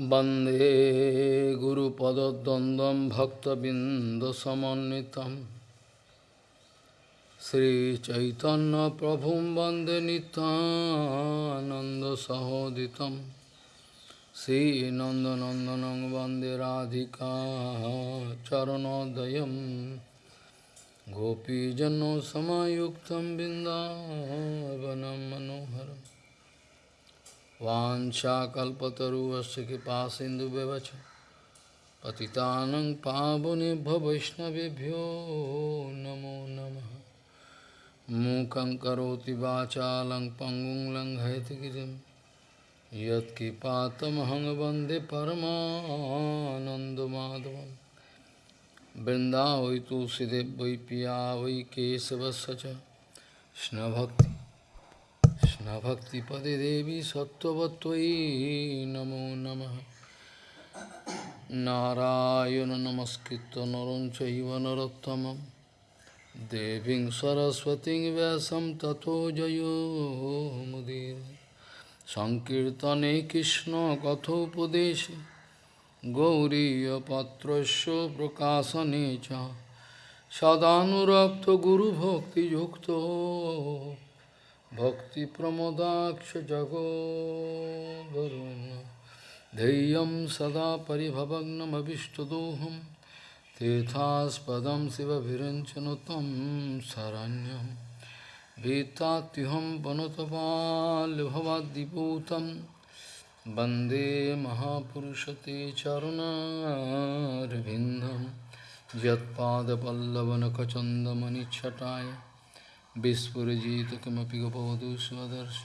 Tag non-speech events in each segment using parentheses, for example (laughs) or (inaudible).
वन्दे गुरुपदद्वन्द्वं भक्तबिन्दसमन्वितं श्रीचैतन्यप्रभुं वन्दे नितानन्दसहोदितं श्रीनन्दनन्दनं वन्दे राधिका चरणोदयं गोपीजनसमायुक्तं बिन्दावनं मनोहरम् वाशाकल्पतरुवश कृपा सिंधु व्यवच पावने नमो नम। मूक करोति वाचा लंग पंगुं लंघयतगिरिं यत्किपातमहं वंदे परमानन्दमाधवं तुलसीदेव वै पिया वै केशवस्य स्नभक्ति কৃষ্ণভক্তিপদে দেবী সত্যবত্যই নমো নম। নারায়ণ নমস্কৃত নরম চৈব নরোত্তম দেবীং সরস্বতী ব্যাসম তথো জয়োমুদীর সংকীর্তনে কৃষ্ণ কথোপদেশে গৌরীপত্রস্য প্রকাশনে চ। সদানুরক্ত গুরুভক্তিযুক্ত जगोदरुन् धैर्यं सदा परिभवग्नमभिष्टदोहं तीर्थास्पदं शिवभिरञ्चनु तं शरण्यं भीतात्युहं पनुतपाल्भवाद्दिपूतं वन्दे महापुरुषते चरुणारविन्दं यत्पादपल्लवनखचन्दमनिच्छटाय विस्फुरजित किमपि गपवधू स्वदर्श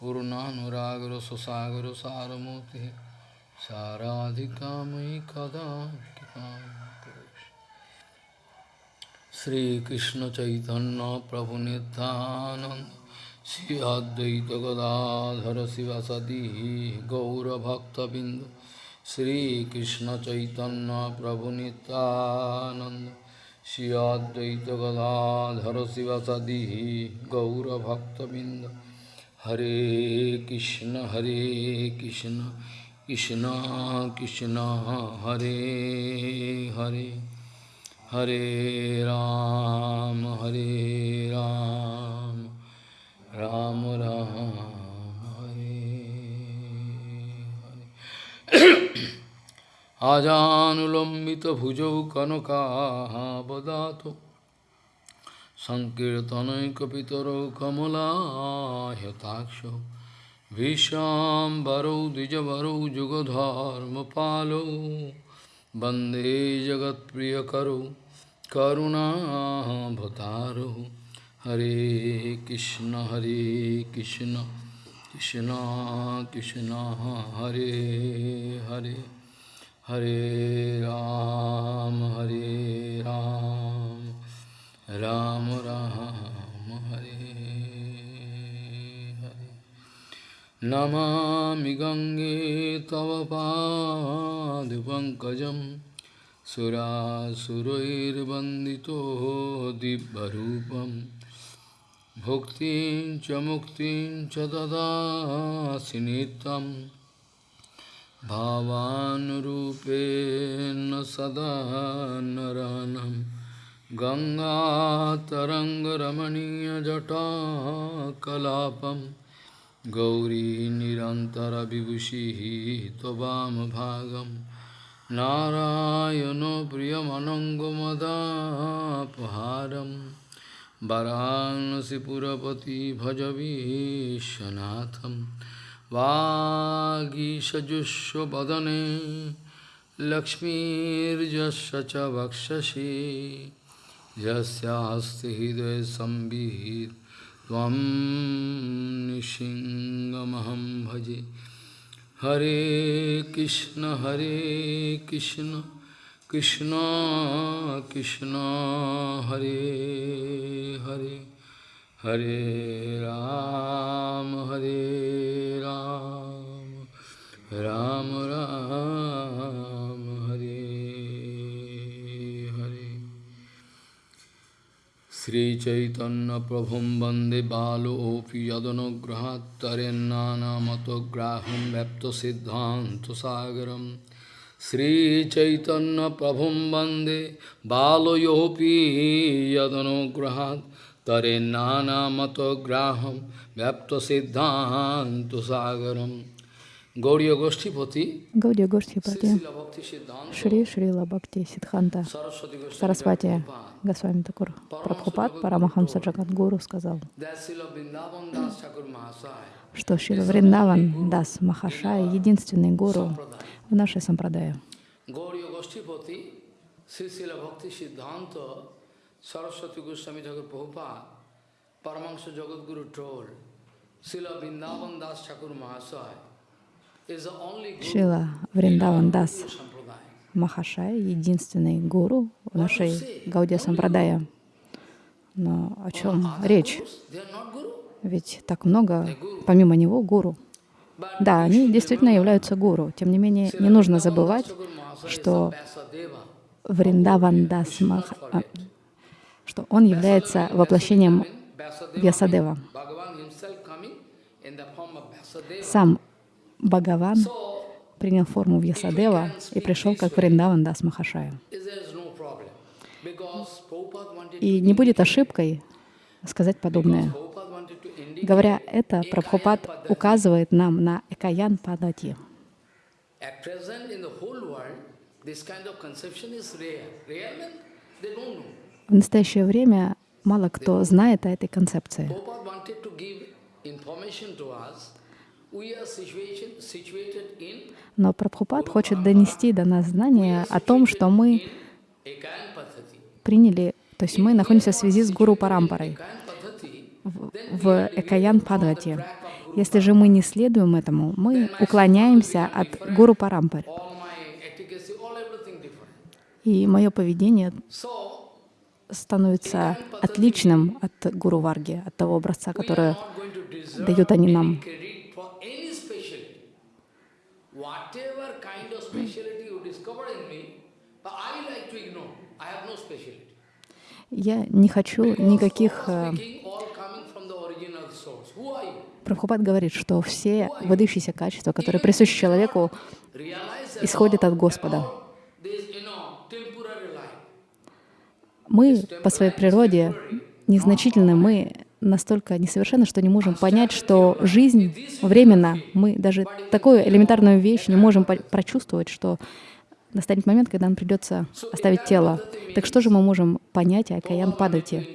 पूर्णानुरागरससागरसारमूर्तिः साराधिका मयि कदा कृपां करोषि श्रीकृष्णचैतन्यप्रभुनितानन्द श्री अद्वैतगदाधर शिवसदी गौरभक्तबिन्द श्रीकृष्णचैतन्यप्रभुनितानन्द Shri Advaita Gadadhara Sivasadi Gaurabhaktavinda Hare Krishna Hare Krishna Krishna Krishna Hare Hare Hare Ram Hare Ram Ram Ram Hare Hare আজানুলম্বিতভুজৌ কনকাবদাত সংকীর্তনৈকপিতরৌ কমলাহতাক্ষ ভীষাম্বরৌ দ্বিজবরৌ যুগধর্মপালৌ বন্দে জগৎপ্রিয়করৌ করুণাভতারৌ হরে কৃষ্ণ হরে কৃষ্ণ কৃষ্ণ কৃষ্ণ হরে হরে हरे राम हरे राम राम राम, हरे हरे। नमा गंगे तव पादपङ्कजं सुरासुरैर्वन्दितो दिव्यरूपं। भुक्तिं च मुक्तिं च ददासि नित्यम्। भावानुरूपेण सदा नरानं गङ्गातरङ्गरमणीयजटाकलापं गौरी निरन्तरविभूषिः त्ववामभागं नारायणो प्रियमनङ्गमदापहारं वरांसिपुरपति भजवीशनाथम् वागीषजुष्वदने लक्ष्मीर्यस्य च वक्षसि यस्यास्ति हृदयसंवित् त्वं निशिङ्गमहं भजे। हरे कृष्ण हरे कृष्ण कृष्ण कृष्ण, हरे Hare. Hare Ram, Hare Ram, Ram Ram, Hare Hare. श्रीचैतन्यप्रभुं वन्दे बालोऽपि यदनुग्रहात्तरेन्नानामतोग्राहं व्यप्तसिद्धान्तसागरं श्रीचैतन्यप्रभुं वन्दे बालयोऽपि यदनुग्रहात् तरेन्नानामतोग्राहं व्यप्तसिद्धान्तसागरं Гаудия Гоштипати, Гаудия Гоштипати, Шри Шрила Бхакти Сидханта, Сарасвати Госвами Такур, Прабхупад Парамахамса Джагадгуру сказал, что Шила Вриндаван Дас Махашай — единственный гуру в нашей сампрадае. Saraswati Goswami Thakur Prabhupada, Paramahansa Jagadguru told, Srila Vrindavan Das Thakur Mahasaya Шила Вриндаван Дас Махашай, единственный гуру в нашей Гаудия Сампрадая. Но о чем речь? Ведь так много, помимо него, гуру. Да, они действительно являются гуру. Тем не менее, не нужно забывать, что Вриндаван Дас Мах... Что он является воплощением Вьясадева. Сам Бхагаван принял форму Вьясадева и пришел как Вриндаван Дас Махашая. И не будет ошибкой сказать подобное. Говоря это, Прабхупад указывает нам на Экаян Падати. В настоящее время мало кто знает о этой концепции. Но Прабхупад хочет донести до нас знание о том, что мы приняли, то есть мы находимся в связи с Гуру Парампарой в, в Экаян Падгати. Если же мы не следуем этому, мы уклоняемся от Гуру Парампары. И мое поведение становится отличным от Гуру Варги, от того образца, который дают они нам. Я не хочу никаких... Э, Прабхупад говорит, что все выдающиеся качества, которые присущи человеку, исходят от Господа. Мы по своей природе незначительны, мы настолько несовершенны, что не можем понять, что жизнь временна. Мы даже такую элементарную вещь не можем прочувствовать, что настанет момент, когда нам придется оставить тело. Так что же мы можем понять о Каян Падати?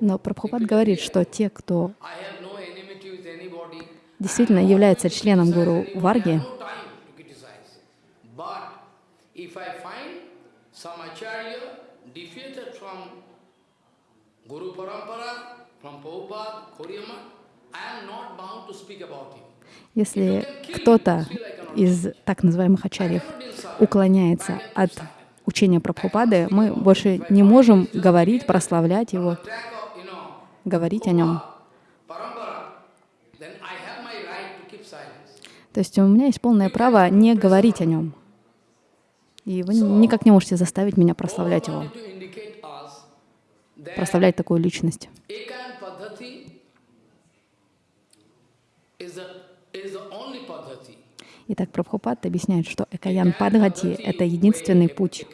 Но Прабхупад говорит, что те, кто действительно является членом Гуру Варги, Guru Parampara, from Prabhupada, Koriyama, I am not bound to speak about him. Если кто-то из так называемых ачарьев уклоняется от учения Прабхупады, мы больше не можем говорить, прославлять его, говорить о нем. То есть у меня есть полное право не говорить о нем. И вы никак не можете заставить меня прославлять его, прославлять такую личность. Итак, Прабхупад объясняет, что Экаян Падгати — это единственный путь.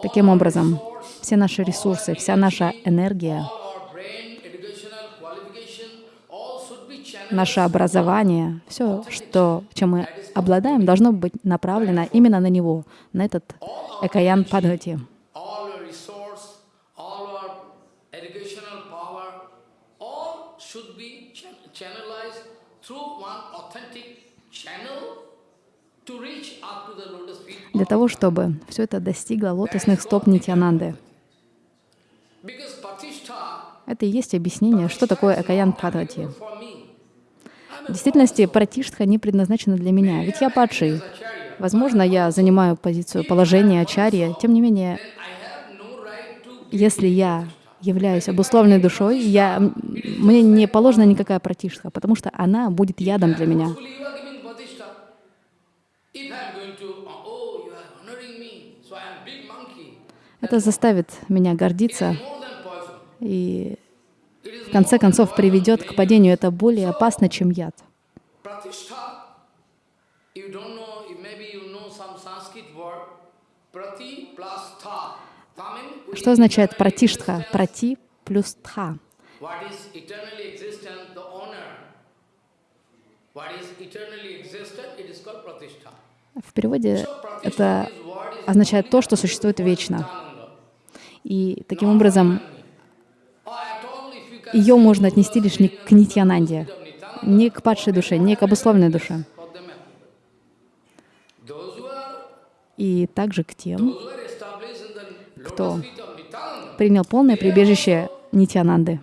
Таким образом, все наши ресурсы, вся наша энергия, наше образование, все, что, чем мы обладаем, должно быть направлено именно на него, на этот Экаян Падгати. для того, чтобы все это достигло лотосных стоп Нитянанды. Это и есть объяснение, что такое Акаян Падхати. В действительности, Пратиштха не предназначена для меня, ведь я падший. Возможно, я занимаю позицию положения Ачарья, тем не менее, если я являюсь обусловленной душой, я, мне не положена никакая пратиштха, потому что она будет ядом для меня. Это заставит меня гордиться и в конце концов приведет к падению. Это более опасно, чем яд. Что означает пратиштха? Прати плюс тха. В переводе это означает то, что существует вечно. И таким образом Or at all, if you can ее можно отнести лишь не к Нитьянанде, не к падшей душе, не к обусловленной душе. И также к тем, Кто? принял полное прибежище Нитьянанды,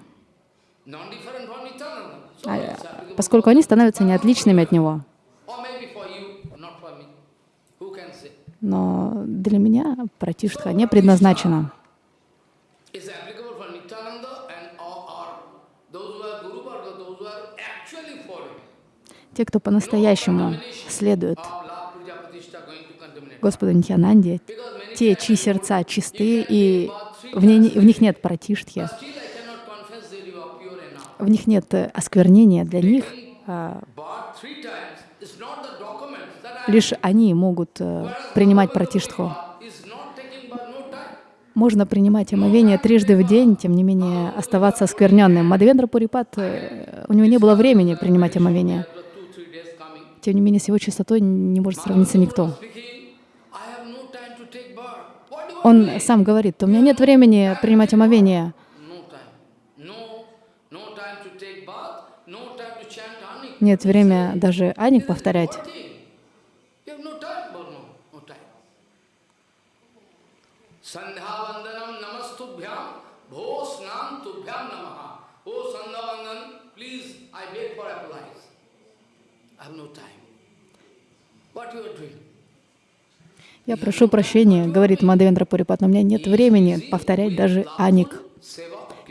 А, поскольку они становятся неотличными от него. Но для меня пратиштха не предназначена. It's applicable for Nityananda and or, or those who are Guru Varga, those who are actually following. Те, кто по-настоящему следует. Господу Нитьянанде, те, чьи сердца чисты, и в, ней- в них нет enough. в них нет э, осквернения для них, а лишь они могут э, принимать time. Можно принимать омовение трижды в день, тем не менее оставаться оскверненным. Мадхавендра Пурипат, э, у него не было времени принимать омовение. Тем не менее, с его чистотой не может сравниться никто. Он сам говорит, у меня нет времени принимать омовение, нет времени даже аник повторять. What thing? You have no time, but no, no time. Sandhavandanam namastubhyam bhosnam tubhyam namaha. Oh Sandhavandan, please, I beg for applies. I have no time. What you are doing? Я прошу прощения, говорит Мадхавендра Пурипат, но у меня нет времени повторять даже аник.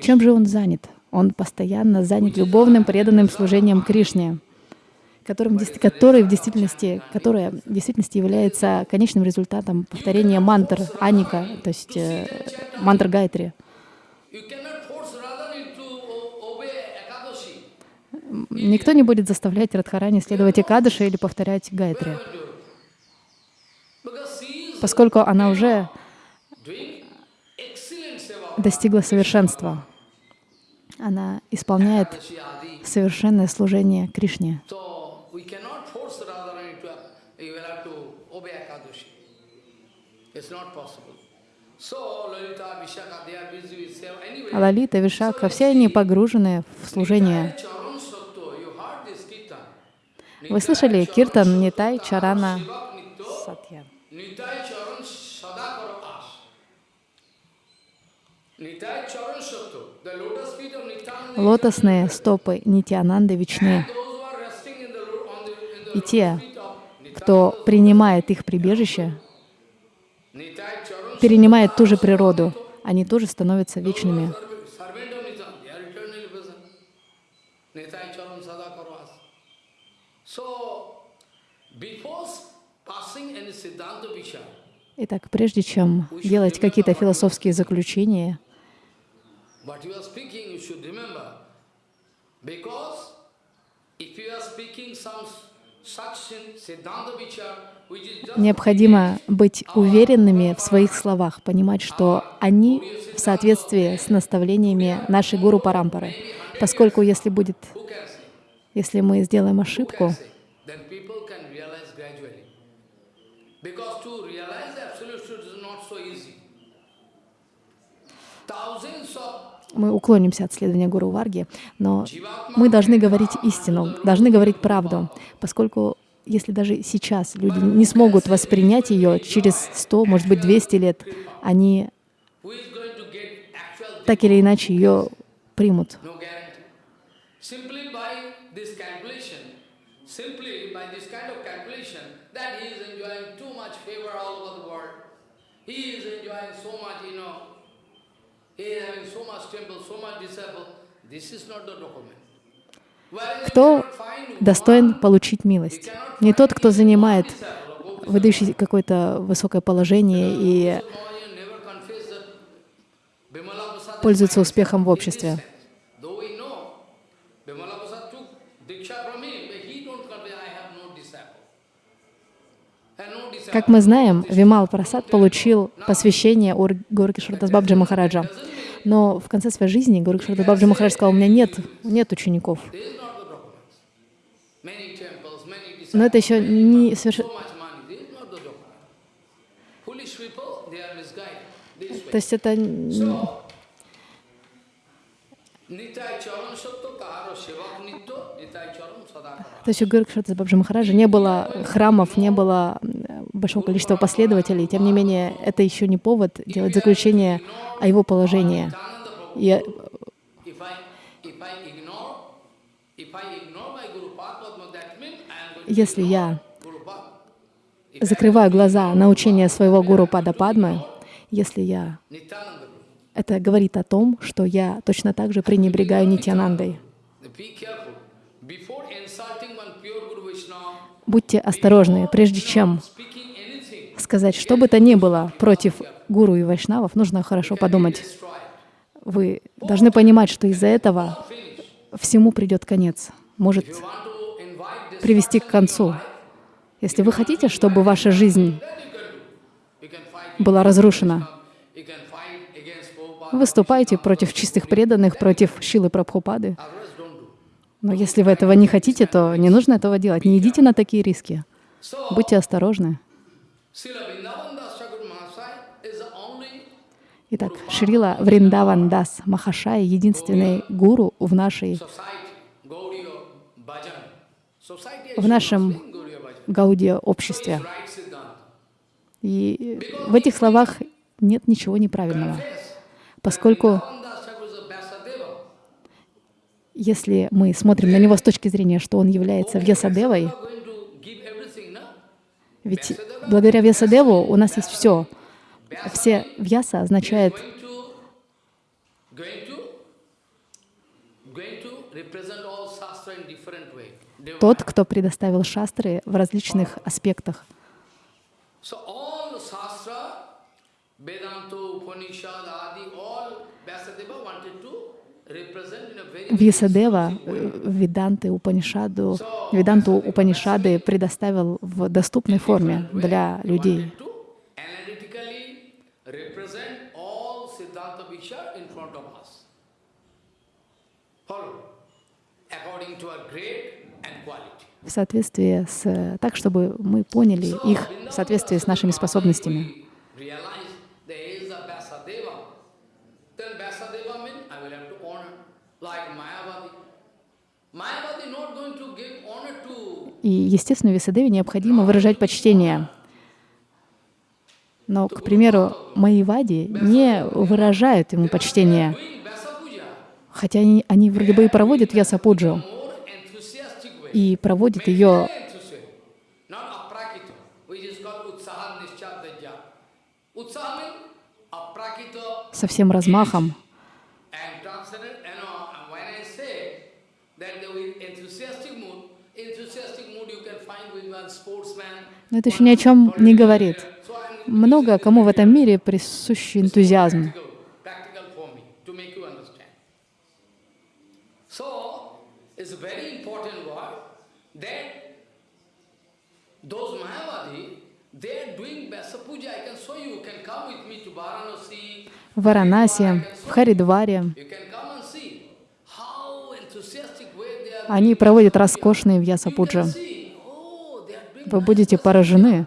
Чем же он занят? Он постоянно занят любовным преданным служением Кришне, которым, который в действительности, которое в действительности является конечным результатом повторения мантр Аника, то есть э, мантр Гайтри. Никто не будет заставлять Радхарани следовать Экадыше или повторять Гайтри, поскольку она уже достигла совершенства. Она исполняет совершенное служение Кришне. А Лалита, Вишакха, все они погружены в служение. Вы слышали киртан Нитай Чарана Сатья? Лотосные стопы Нитянанды вечны. И те, кто принимает их прибежище, перенимает ту же природу, они тоже становятся вечными. Итак, прежде чем делать какие-то философские заключения, What you are speaking, you should remember. Because if you are speaking some необходимо быть уверенными в своих словах, понимать, что они в соответствии с наставлениями нашей гуру Парампары. Поскольку если будет, если мы сделаем ошибку, can say? Then people can realize gradually. Because to realize the absolute truth is not so easy. Thousands of мы уклонимся от следования Гуру Варги, но мы должны говорить истину, должны говорить правду, поскольку если даже сейчас люди не смогут воспринять ее, через 100, может быть, 200 лет, они так или иначе ее примут. He is enjoying so much, you know, Кто достоин получить милость? Не тот, кто занимает выдающий какое-то высокое положение и пользуется успехом в обществе. Как мы знаем, Вимал Прасад получил посвящение у Горки Шардасбабджи Махараджа. Но в конце своей жизни Горки Шардасбабджи Махарадж сказал, у меня нет, нет учеников. Но это еще не совершенно... То есть это... То есть у Гуркшата Бабджи Махараджа не было храмов, не было большого количества последователей. Тем не менее, это еще не повод делать заключение о его положении. И если я закрываю глаза на учение своего гуру Пада Падмы, если я... Это говорит о том, что я точно так же пренебрегаю Нитянандой. Будьте осторожны, прежде чем сказать что бы то ни было против гуру и вайшнавов, нужно хорошо подумать. Вы должны понимать, что из-за этого всему придет конец, может привести к концу. Если вы хотите, чтобы ваша жизнь была разрушена, выступайте против чистых преданных, против Шилы Прабхупады. Но если вы этого не хотите, то не нужно этого делать. Не идите на такие риски. Будьте осторожны. Итак, Шрила Вриндаван Дас Махашай — единственный гуру в нашей в нашем Гаудия-обществе. И в этих словах нет ничего неправильного, поскольку если мы смотрим на него с точки зрения, что он является Вьясадевой, ведь благодаря Вьясадеву у нас есть все. Все Вьяса означает тот, кто предоставил шастры в различных аспектах. Вьясадева Веданты Упанишаду, Веданту Упанишады предоставил в доступной форме для людей. в соответствии с... так, чтобы мы поняли их в соответствии с нашими способностями. И, естественно, Висадеве необходимо выражать почтение. Но, к примеру, Майявади не выражают ему почтение, хотя они, они вроде бы и проводят Ясапуджу и проводит ее со всем размахом. Но это еще ни о чем не говорит. Много кому в этом мире присущ энтузиазм. В Варанаси, в Харидваре. Они проводят роскошные вьясапуджи. Вы будете поражены.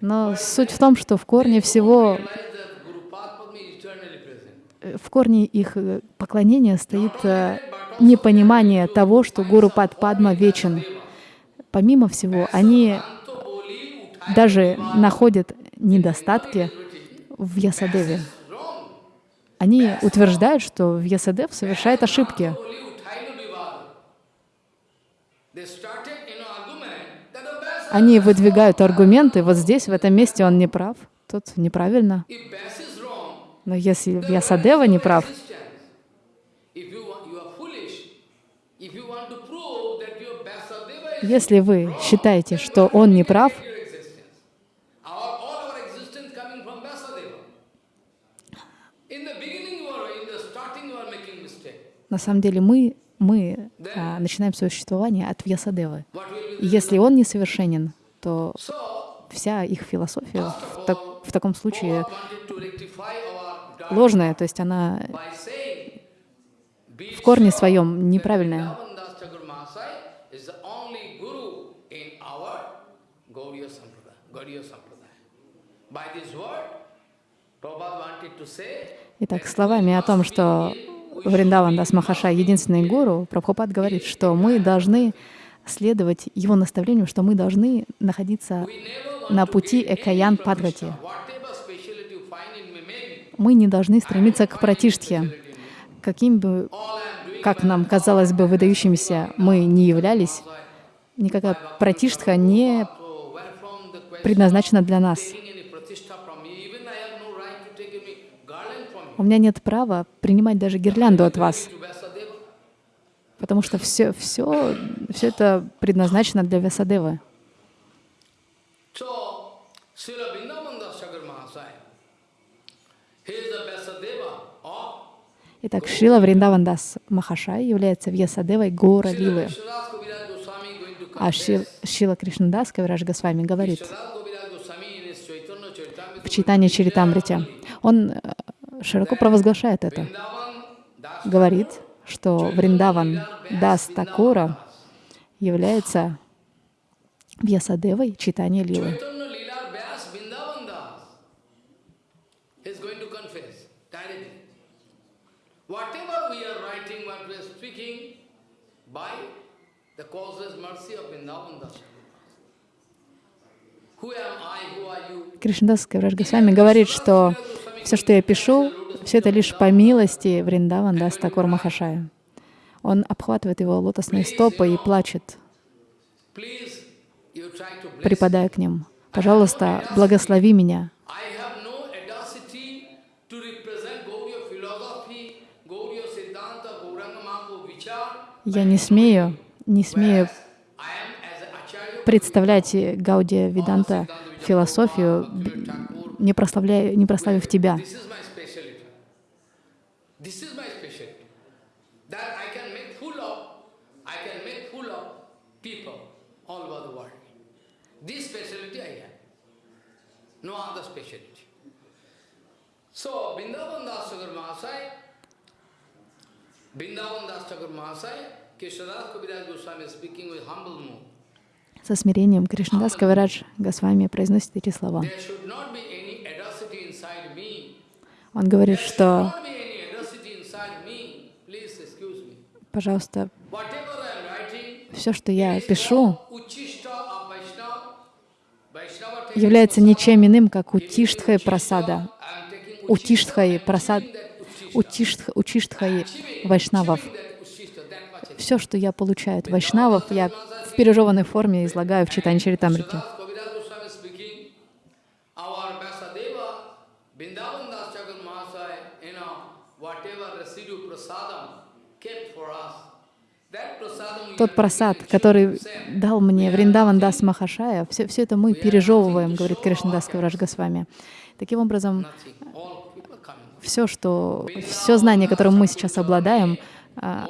Но суть в том, что в корне всего в корне их э, поклонения стоит э, непонимание того, что Гуру Пад Падма вечен. Помимо всего, они даже находят недостатки в Ясадеве. Они утверждают, что в Ясадев совершает ошибки. Они выдвигают аргументы, вот здесь, в этом месте он не прав, тут неправильно. Но если Вьясадева не прав, Если вы считаете, что он не прав, на самом деле мы, мы а, начинаем свое существование от Вьясадевы. Если он несовершенен, то вся их философия в, так, в таком случае ложная, то есть она в корне своем неправильная. Итак, словами о том, что Вриндаван Дас Махаша единственный гуру, Прабхупад говорит, что мы должны следовать его наставлению, что мы должны находиться на пути Экаян Падгати. Мы не должны стремиться к пратиштхе. Каким бы, как нам казалось бы, выдающимися мы не являлись, никакая пратиштха не предназначена для нас. У меня нет права принимать даже гирлянду от вас, потому что все, все, все это предназначено для Вясадевы. Итак, Шрила Вриндавандас Махашай является Вьясадевой Гора Лилы. А Шила Кришнадас Кавирадж Госвами говорит в читании Чаритамрите, он широко провозглашает это, говорит, что Вриндаван Дас Такура является Вьясадевой читания Лилы. Кришнадас Кавраж Госвами говорит, что все, что я пишу, все это лишь по милости Вриндаван Дастакур Махашая. Он обхватывает его лотосные стопы и плачет, припадая к ним. «Пожалуйста, благослови меня». Я не смею, не смею представлять Гаудия Виданта философию, не, прославляя, не прославив Тебя. So, Vrindavan Das Thakur Mahasaya, Vrindavan Das Thakur Mahasaya, Krishnadas Kaviraj Goswami speaking with humble mood. Со смирением Кришнадас Кавирадж Госвами произносит эти слова. Он говорит, что пожалуйста, все, что я пишу, является ничем иным, как утиштхай прасада, утиштхай прасад, утиштхай вайшнавов. Все, что я получаю от вайшнавов, я в пережеванной форме излагаю в читании Чаритамрити. Тот просад, который дал мне Вриндаван Дас Махашая, все, все это мы пережевываем, говорит Кришнадас Кавраж Госвами. Таким образом, все, что, все знание, которым мы сейчас обладаем, а,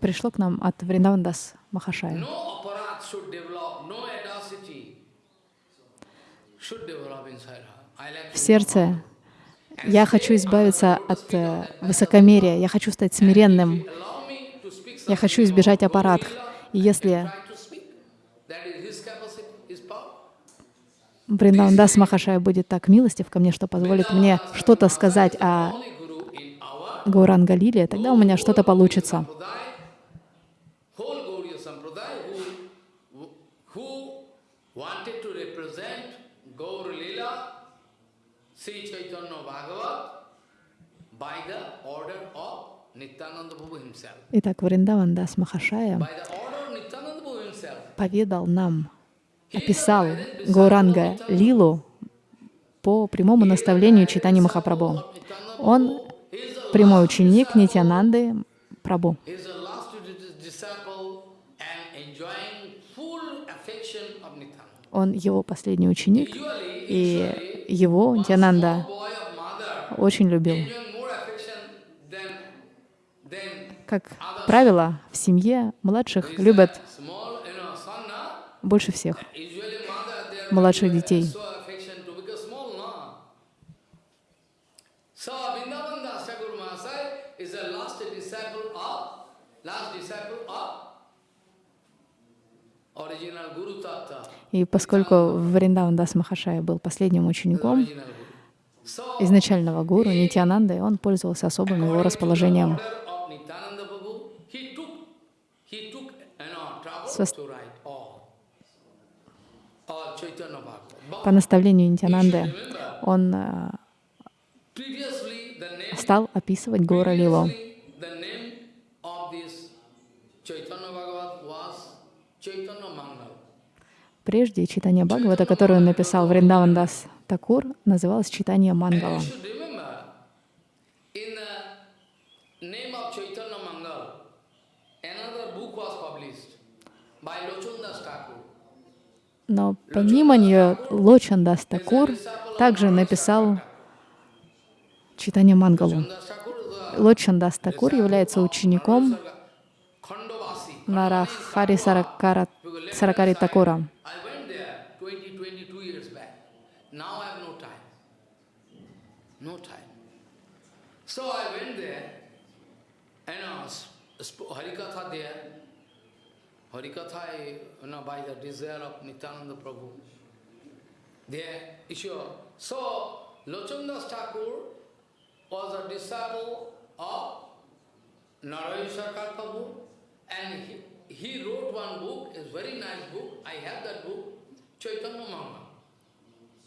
пришло к нам от Вриндавандас Махашая. В сердце я хочу избавиться от э, высокомерия, я хочу стать смиренным, я хочу избежать аппарат. И если Бриндавандас Махашая будет так милостив ко мне, что позволит мне что-то сказать о Гауранга Лиле, тогда у меня что-то получится. Итак, Вриндаван Дас Махашая поведал нам, описал Гауранга Лилу по прямому наставлению Читани Махапрабху. Он прямой ученик Нитянанды Прабу. Он его последний ученик, и его Нитянанда очень любил. Как правило, в семье младших любят больше всех. Младших детей. И поскольку Вриндаван Дас Махашая был последним учеником изначального гуру Нитянанды, он пользовался особым его расположением. order of Nityananda Prabhu, he took, he took, you know, trouble Сос- to write all, all Chaitanya По наставлению Нитянанды он э, стал описывать Гора Mangal. Прежде читание Бхагавата, которое он написал Вриндаван Дас Такур, называлось читание Мангала. you should remember, in the name of Chaitanya Mangal, another book was published by Lochundas Thakur. Но помимо нее Лочин Дас Такур также написал читание Мангалу. Lochundas Thakur is a Лочин Дас Такур является учеником. Нарахари Саракара, Саракари Такура. I went there 20, 22 years back. Now I have no time. No time. So I went there and uh, sp- Harikatha there. Harikatha, you know, by the desire of Nityananda Prabhu. There, sure. So, Lochandas Thakur was a disciple of Narayan Sarkar Prabhu and he, he wrote one book, a very nice book. I have that book, Chaitanya Manga.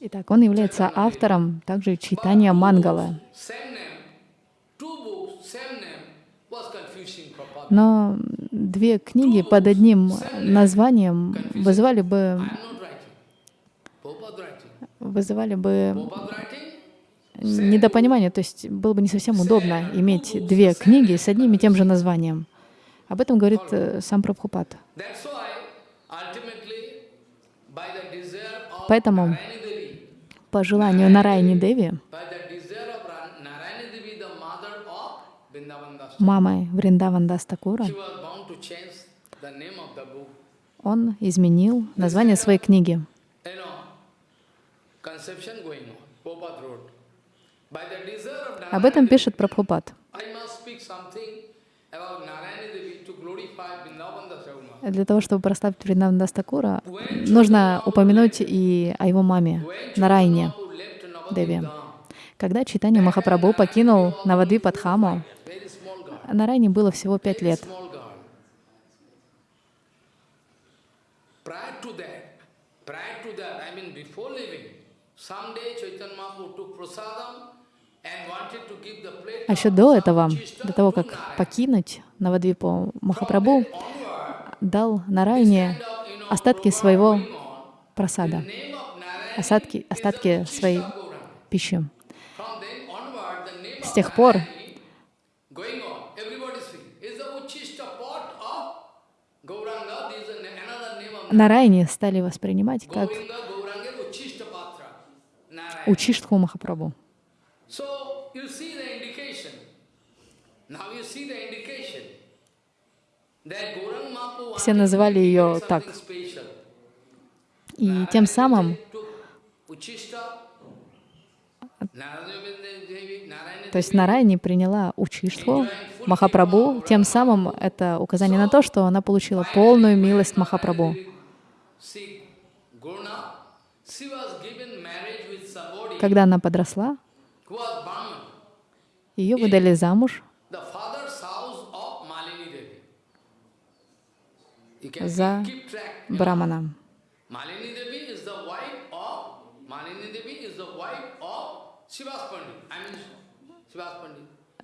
Итак, он является автором также читания Мангала. Но две книги под одним названием вызывали бы, вызывали бы недопонимание, то есть было бы не совсем удобно иметь две книги с одним и тем же названием. Об этом говорит э, сам Прабхупад. Поэтому по желанию Нарайни Деви, мамой Вриндаван Дастакура, он изменил название своей книги. Об этом пишет Прабхупад. Для того, чтобы прославить Вриндаван Дастакура, нужно упомянуть и о его маме, Нарайне. Деви. Когда Читание Махапрабху покинул Навадвипадхаму, Нарайне было всего пять лет. small girl. Prior to that, prior to that, I mean before leaving, someday Chaitanya Mahaprabhu took prasadam and wanted to give the plate А еще до этого, до того, как покинуть Навадвипу Махапрабху, дал Нарайне остатки своего просада, остатки, остатки своей пищи. С тех пор Narayani going on, everybody Gauranga Mahaprabhu Все называли ее так. И тем самым, то есть Devi, Нарайне приняла Учиштху Махапрабху, тем самым это указание на то, что она получила полную милость Махапрабху. See, Gurna, she was given marriage with somebody Когда она подросла, ее выдали замуж за брамана.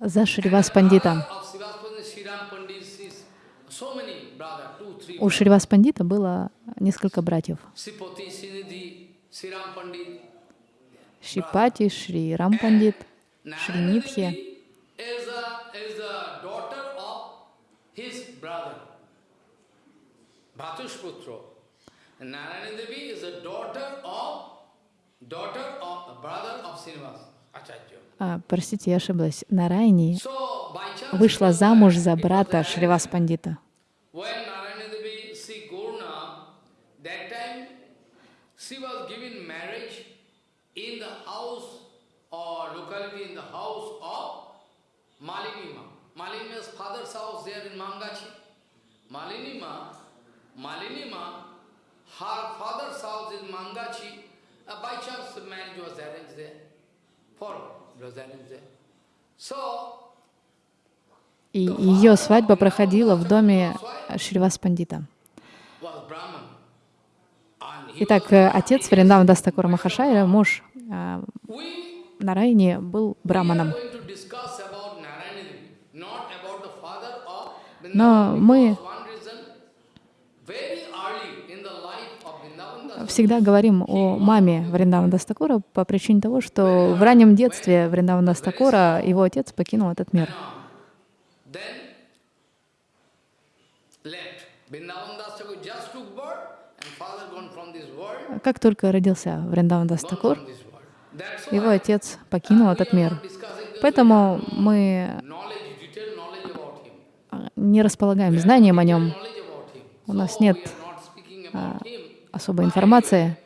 За Шривас Пандита. У Шривас Пандита было несколько братьев. Шипати, Шри Рам Пандит, Шри Нитхи. А, простите, я ошиблась. Нарайни вышла замуж за брата Шривас Пандита. When Narayana Devi see Gurna, that time she was given marriage in the house or locality in the house of Malinima. Malinima's father's house there in Mangachi. Malinima, Malinima, her father's house is Mangachi. Uh, by chance marriage was arranged there. For was arranged there. So, И ее свадьба проходила в доме Шривас Пандита. Итак, э, отец Вриндаван Дастакура Махашайра, муж а, We Нарайни, был браманом. going to всегда говорим о маме Вриндавана Дас Тхакура по причине того, что в раннем детстве Вриндавана Дас Тхакура, его отец, покинул этот мир. Как только родился Вриндаван Дас Тхакур, его отец покинул этот мир. Поэтому мы не располагаем знанием о нем. У нас нет, him. особой информации.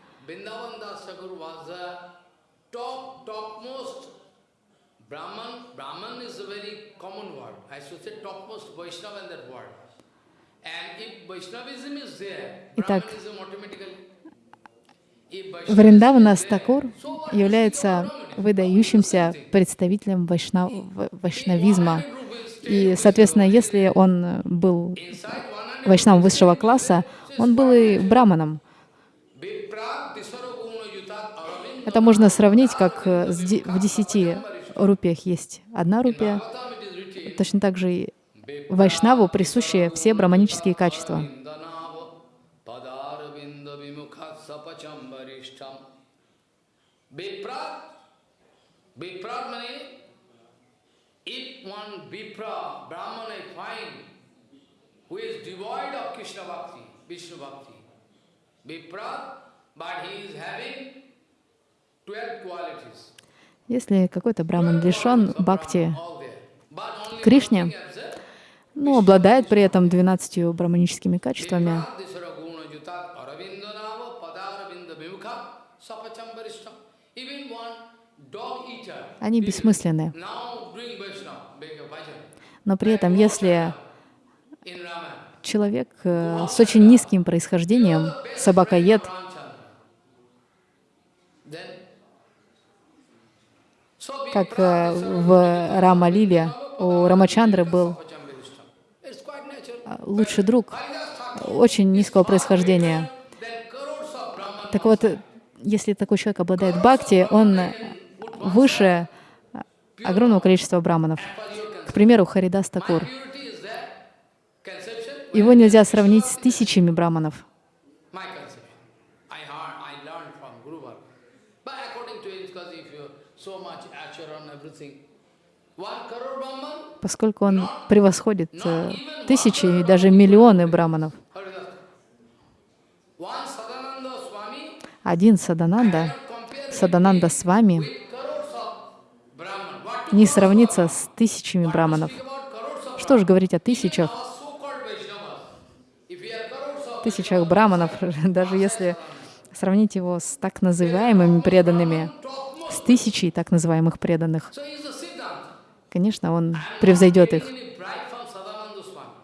Итак, Вриндавана Стакур является выдающимся представителем вайшна- в- вайшнавизма. И, соответственно, если он был Вайшнавом высшего класса, он был и браманом. Это можно сравнить, как э, в десяти рупиях есть одна рупия. Точно так же и вайшнаву присущи все браманические качества. Viprat means if one Vipra, Brahman I find who is devoid of Krishna Bhakti, Vishnu Bhakti, Viprat, but he is having 12 qualities. Если какой-то браман лишен бхакти Кришне, но обладает при этом 12 браманическими качествами, они бессмысленны. Но при этом, если. Человек э, с очень низким происхождением, собакоед, как э, в Рама-лиле у Рамачандры был э, лучший друг очень низкого происхождения. Так вот, если такой человек обладает бхакти, он выше огромного количества браманов. К примеру, Харидас Такур. purity is that conception Его нельзя сравнить с тысячами браманов. Поскольку он превосходит э, тысячи и даже миллионы браманов. Один Садананда, Садананда с вами, не сравнится с тысячами браманов. Что же говорить о тысячах, our so-called Vaishnavas? If we are crores of тысячах браманов, (laughs) даже если сравнить его с так называемыми преданными, с тысячей так называемых преданных, конечно, он превзойдет их. Any bribe from Sadananda Swami.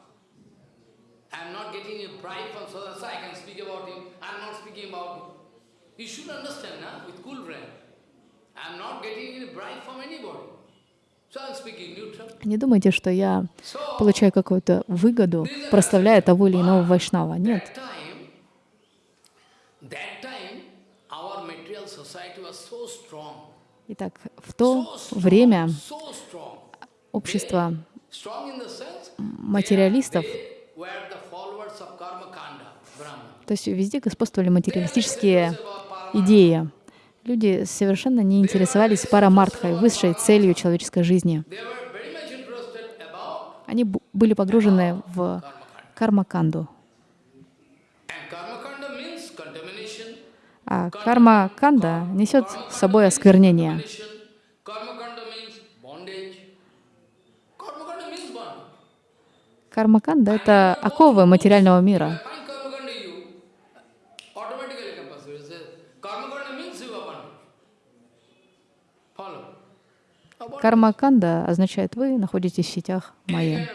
I am not getting a bribe from Sadananda Swami. I can speak about him. I am not speaking about him. You should understand, na, with cool brain. I am not getting any bribe from anybody. So I am speaking neutral. Не думайте, что я получаю какую-то выгоду, прославляя того или иного вайшнава. Нет. Итак, в то время общество материалистов, то есть везде господствовали материалистические идеи. Люди совершенно не интересовались парамартхой, высшей целью человеческой жизни. Они были погружены в кармаканду. А карма-канда несет с собой осквернение. Карма-канда — это оковы материального мира. Карма-канда означает, вы находитесь в сетях майя.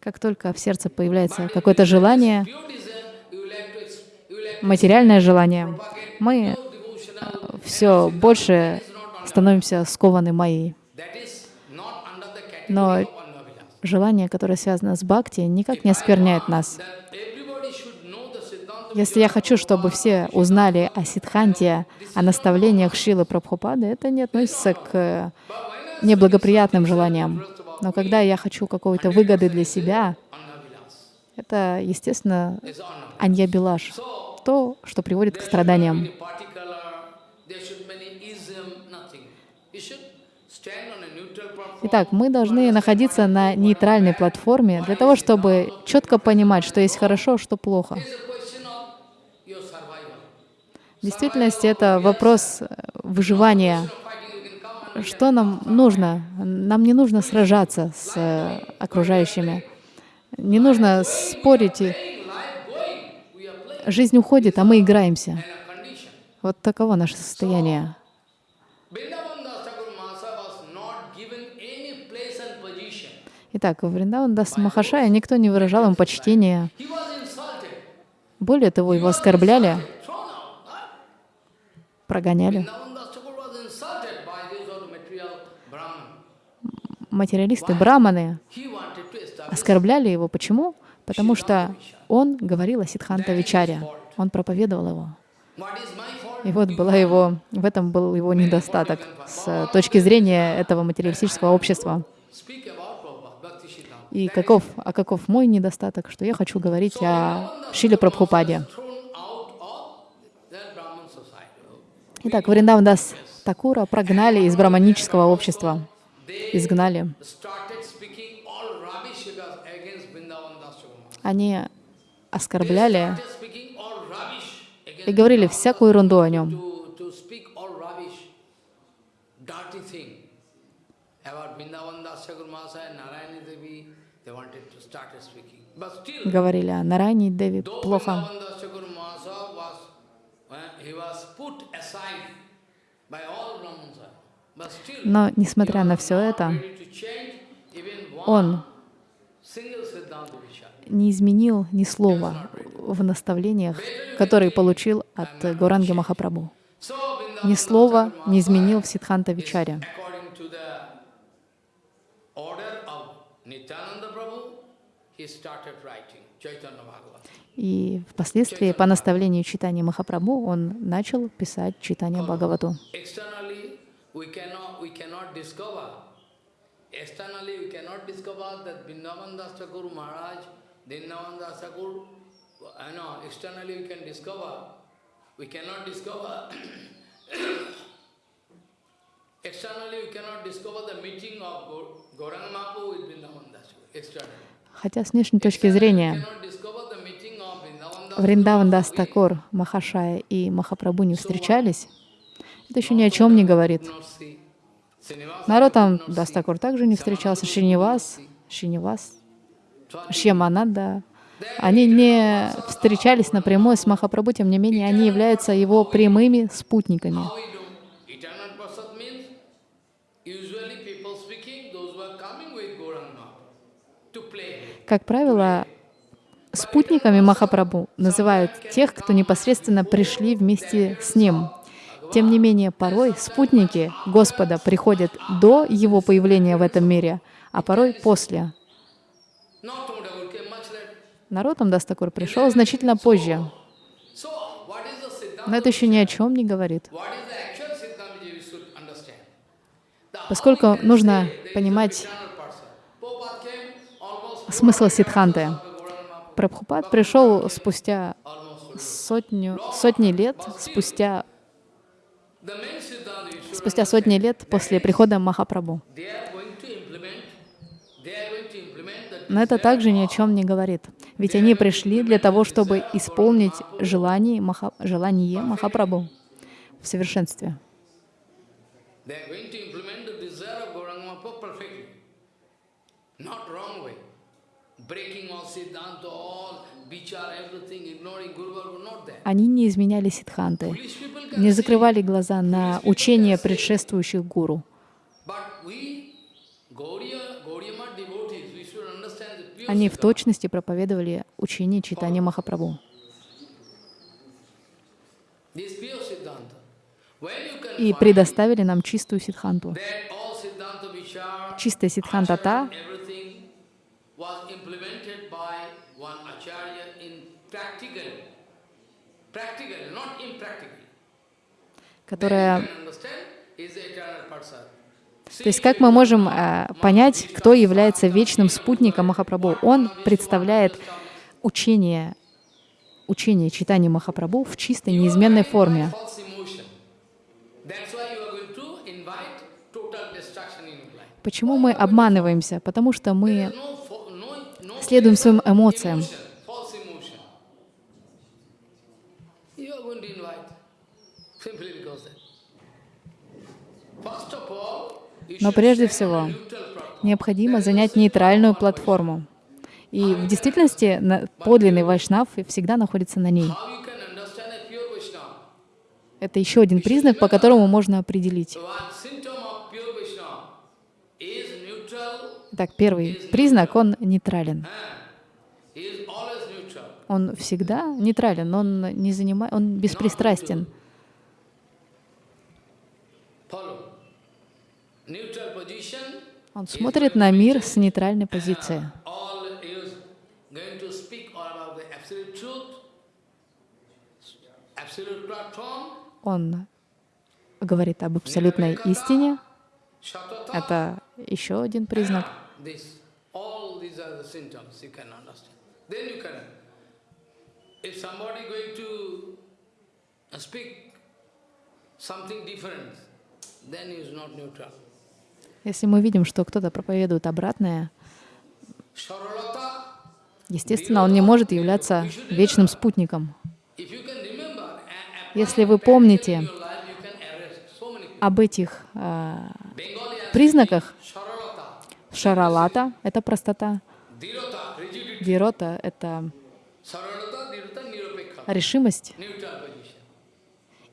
Как только в сердце появляется какое-то желание, материальное желание, мы все больше становимся скованы майей. Но желание, которое связано с бхакти, никак не оскверняет нас. Если я хочу, чтобы все узнали о Сидханте, о наставлениях Шилы Прабхупады, это не относится к неблагоприятным желаниям. Но когда я хочу какой-то выгоды для себя, это, естественно, аньябилаш, то, что приводит к страданиям. Итак, мы должны находиться на нейтральной платформе для того, чтобы четко понимать, что есть хорошо, что плохо. Действительности это вопрос э, выживания. Что нам нужно? Нам не нужно сражаться с э, окружающими. Не нужно спорить. Жизнь уходит, а мы играемся. Вот таково наше состояние. Итак, Вриндаван Дас Махашая никто не выражал им почтения. Более того, его оскорбляли, прогоняли. Материалисты, браманы оскорбляли его. Почему? Потому что он говорил о Сидханта Вичаре, он проповедовал его. И вот была его, в этом был его недостаток с точки зрения этого материалистического общества. И каков, а каков мой недостаток, что я хочу говорить о Шиле Прабхупаде. Итак, Вриндавдас Такура прогнали из браманического общества, изгнали. Они оскорбляли и говорили всякую ерунду о нем. Говорили о Нарайне Деви плохо. Но, несмотря на все это, он не изменил ни слова в наставлениях, которые получил от Гуранги Махапрабху. Ни слова не изменил в Сидханта Вичаре. И впоследствии, по наставлению читания Махапрабху, он начал писать читание Бхагавату. Externally, we cannot discover the meeting of Gauranga Mahaprabhu with Vrindavan Das externally. Хотя с внешней точки зрения Вриндаван Дас Тхакур, Махашая и Махапрабху не встречались, это еще ни о чем не говорит. Нароттам Дас Тхакур также не встречался, Шинивас, Шинивас, Шьямананда. Они не встречались напрямую с Махапрабху, тем не менее, они являются его прямыми спутниками. Как правило, спутниками Махапрабху называют тех, кто непосредственно пришли вместе с ним. Тем не менее, порой спутники Господа приходят до Его появления в этом мире, а порой после. Народ Дастакур пришел значительно позже. Но это еще ни о чем не говорит. Поскольку нужно понимать смысл Сидханты. Прабхупад пришел спустя сотню, сотни лет, спустя, спустя сотни лет после прихода Махапрабху. Но это также ни о чем не говорит. Ведь они пришли для того, чтобы исполнить желание, Маха, желание Махапрабху в совершенстве. Они не изменяли сидханты, не закрывали глаза на учения предшествующих гуру. Они в точности проповедовали учение читания Махапрабху. И предоставили нам чистую сидханту. Чистая сидханта та, которая то есть как мы можем э, понять, кто является вечным спутником Махапрабху? Он представляет учение, учение читания Махапрабху в чистой, неизменной форме. Почему мы обманываемся? Потому что мы следуем своим эмоциям. Но прежде всего необходимо занять нейтральную платформу. И в действительности подлинный вайшнав всегда находится на ней. Это еще один признак, по которому можно определить. Так, первый признак, он нейтрален. Он всегда нейтрален, он не занимает, он беспристрастен. Он смотрит на мир с нейтральной позиции. Он говорит об абсолютной истине. Это еще один признак. Something different, then he is not neutral. Если мы видим, что кто-то проповедует обратное, естественно, он не может являться вечным спутником. Если вы помните об этих э, признаках, шаралата — это простота, дирота — это решимость,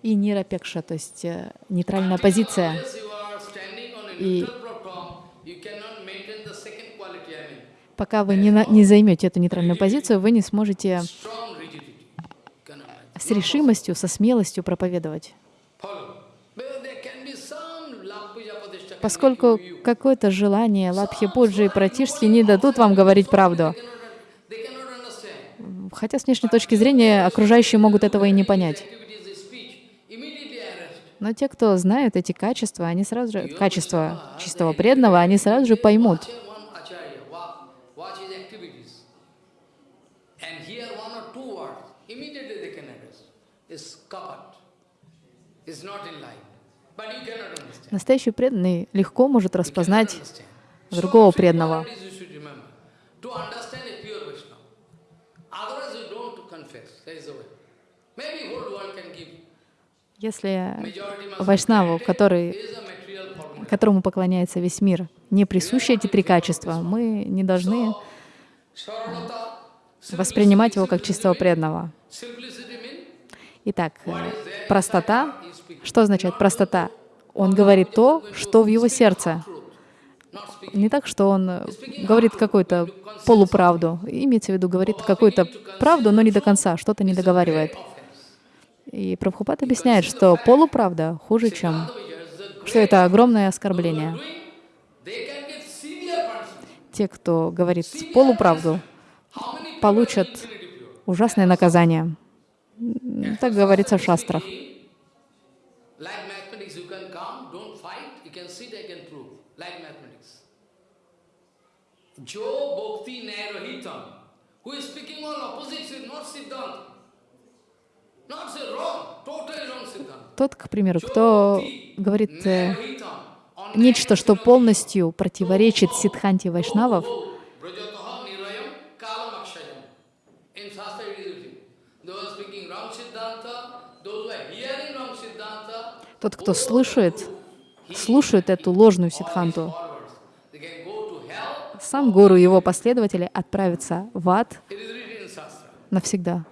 и нирапекша, то есть э, нейтральная позиция. И Пока вы не, не займете эту нейтральную позицию, вы не сможете с решимостью, со смелостью проповедовать. Поскольку какое-то желание Лапхи Пуджи и Пратишски не дадут вам говорить правду. Хотя с внешней точки зрения окружающие могут этого и не понять. Но те, кто знают эти качества, они сразу же, качества чистого преданного, они сразу же поймут, Настоящий преданный легко может распознать другого преданного. Если вайшнаву, который, которому поклоняется весь мир, не присущи эти три качества, мы не должны воспринимать его как чистого преданного. Итак, простота. Что означает простота? Он говорит то, что в его сердце. Не так, что он говорит какую-то полуправду. Имеется в виду, говорит какую-то правду, но не до конца, что-то не договаривает. И Прабхупад объясняет, что полуправда хуже, чем... Что это огромное оскорбление. Те, кто говорит полуправду, получат ужасное наказание. Так говорится в шастрах. Тот, к примеру, кто говорит э, нечто, что полностью противоречит Сидханте Вайшнавов, тот, кто слышит, слушает эту ложную сидханту, сам гуру и его последователи отправятся в ад навсегда.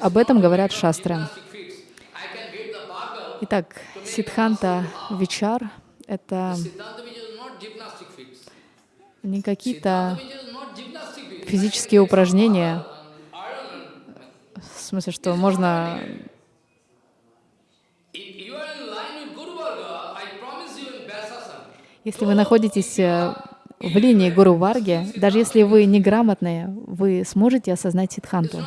Об этом говорят шастры. Итак, Сидханта Вичар — это не какие-то физические упражнения, в смысле, что можно Если вы находитесь э, в линии Гуру Варги, даже если вы неграмотные, вы сможете осознать сидханту.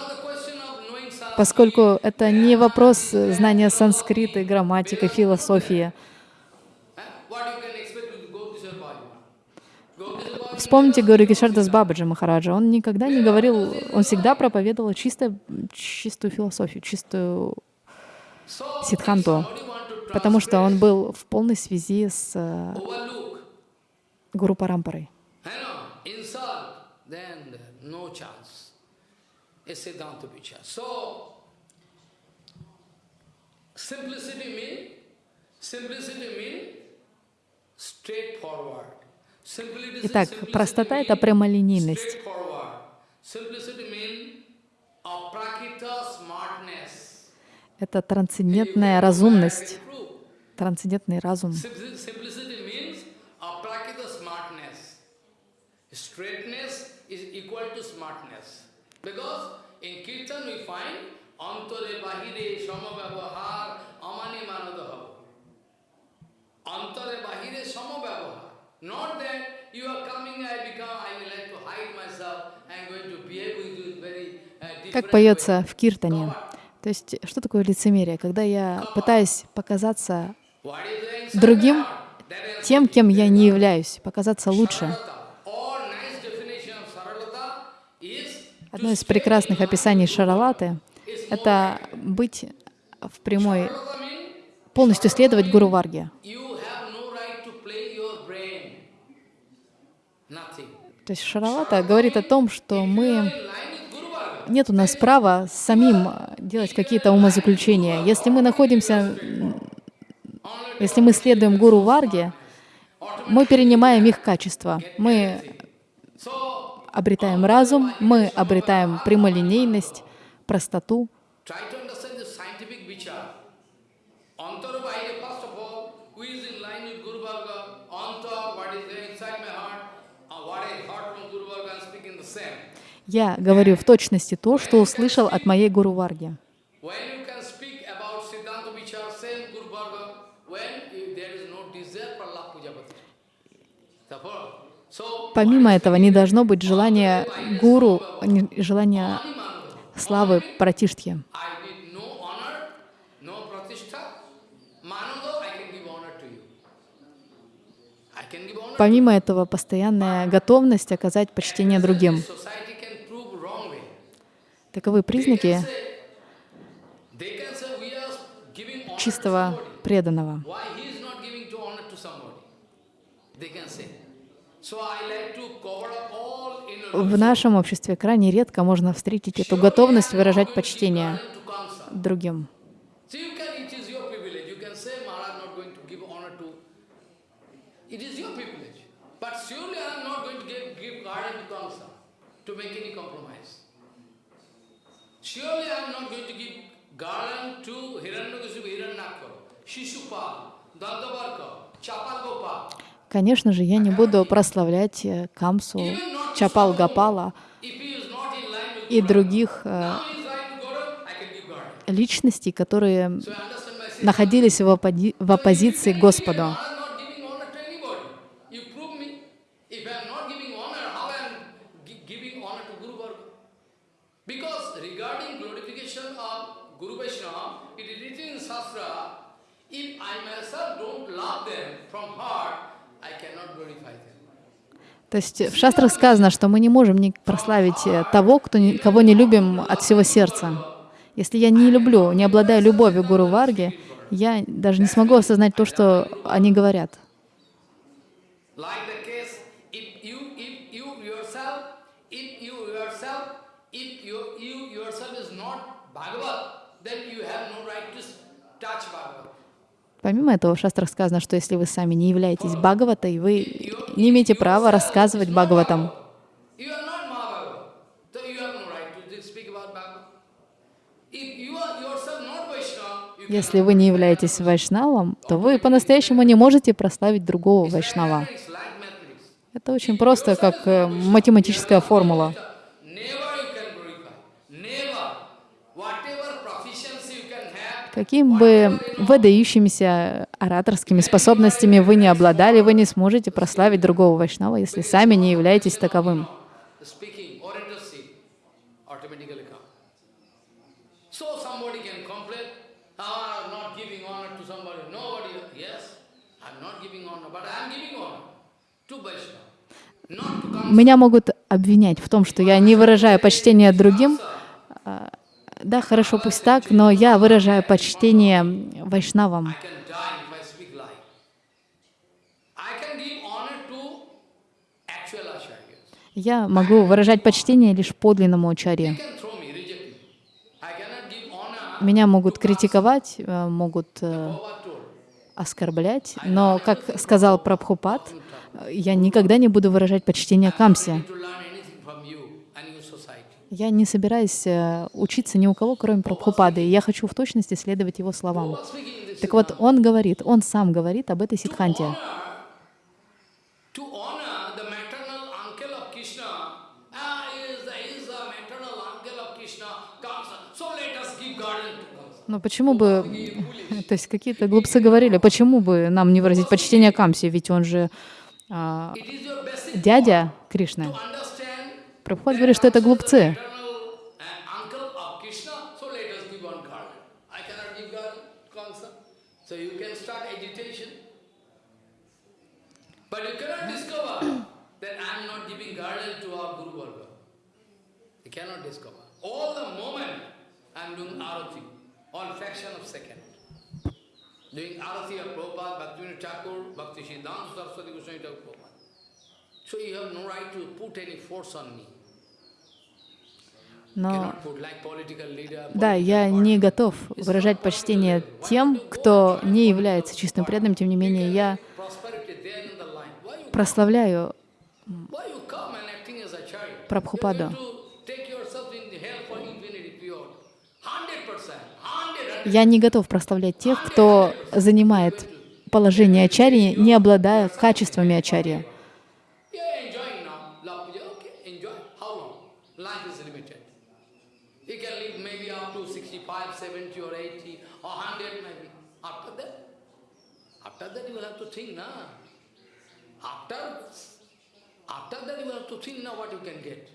Поскольку это не вопрос знания санскрита, грамматики, философии. Вспомните Гуру Кишардас Бабаджи Махараджа. Он никогда не говорил, он всегда проповедовал чисто, чистую философию, чистую сидханту, потому что он был в полной связи с э, Гуру Парампарой. Итак, простота — это прямолинейность. Это трансцендентная разумность, трансцендентный разум. Straightness is equal to smartness. Because in Kirtan we find Antare Bahire Samabhavahar Amani Manadaha. Antare Bahire Samabhavahar. Not that you are coming, I become, I would like to hide myself, I am going to behave with you very uh, Как поется в Киртане. То есть, что такое лицемерие? Когда я пытаюсь показаться другим, тем, кем я не являюсь, показаться лучше. Одно из прекрасных описаний Шаралаты — это быть в прямой, полностью следовать Гуру Варге. То есть Шаралата говорит о том, что мы нет у нас права самим делать какие-то умозаключения. Если мы находимся, если мы следуем Гуру Варге, мы перенимаем их качества. Мы обретаем разум, мы обретаем прямолинейность, простоту. Я говорю в точности то, что услышал от моей Гуру Варги. Помимо этого, не должно быть желания гуру, желания славы Пратиштхи. Помимо этого, постоянная готовность оказать почтение другим. Таковы признаки чистого преданного. В нашем обществе крайне редко можно встретить эту готовность выражать почтение другим. Surely I am not going to give garland to Hiranyakasipu, Hiranyakar, Shishupal, Dandavarka, Chapalgopa. Конечно же, я не буду прославлять э, Камсу, Чапал Гапала и других э, личностей, которые находились в, оппози в оппозиции Господу. If I myself don't love them from heart, то есть в шастрах сказано, что мы не можем не прославить э, того, кто кого не любим от всего сердца. Если я не люблю, не обладаю любовью Гуру Варги, я даже не смогу осознать то, что они говорят. Помимо этого, в шастрах сказано, что если вы сами не являетесь Бхагаватой, вы не имеете права рассказывать Бхагаватам. Если вы не являетесь вайшнавом, то вы по-настоящему не можете прославить другого вайшнава. Это очень просто, как э, математическая формула. Каким бы выдающимися ораторскими способностями вы не обладали, вы не сможете прославить другого вайшнава, если сами не являетесь таковым. Меня могут обвинять в том, что я не выражаю почтение другим, а, да, хорошо, пусть так, но я выражаю почтение вайшнавам. Я могу выражать почтение лишь подлинному ачарье. Меня могут критиковать, э, могут э, оскорблять, но, как сказал Прабхупад, я никогда не буду выражать почтение Камсе. Я не собираюсь э, учиться ни у кого, кроме Прабхупады, и я хочу в точности следовать его словам. Так вот, он говорит, он сам говорит об этой ситханте. Но почему бы, (laughs) то есть какие-то глупцы говорили, почему бы нам не выразить почтение Камсе, ведь он же а, дядя Кришны. Прабхупад говорит, что это глупцы. Doing arati of Prabhupada, Bhaktivinoda Thakur, Bhakti Siddhanta Saraswati Goswami Thakur Prabhupada. So you have no right to put any force on me. Но да, я не готов выражать почтение тем, кто не является чистым преданным, тем не менее я прославляю Прабхупаду. Я не готов прославлять тех, кто занимает положение ачарьи, не обладая качествами ачарьи.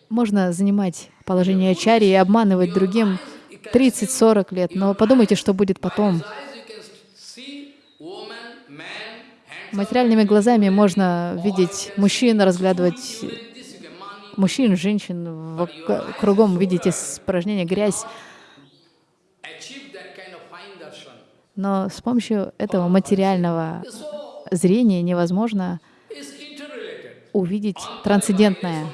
Можно занимать положение ачарьи и обманывать другим 30-40 лет, но подумайте, что будет потом. Материальными глазами можно видеть мужчин, разглядывать мужчин, женщин, кругом видите испражнения, грязь. Но с помощью этого материального зрения невозможно увидеть трансцендентное.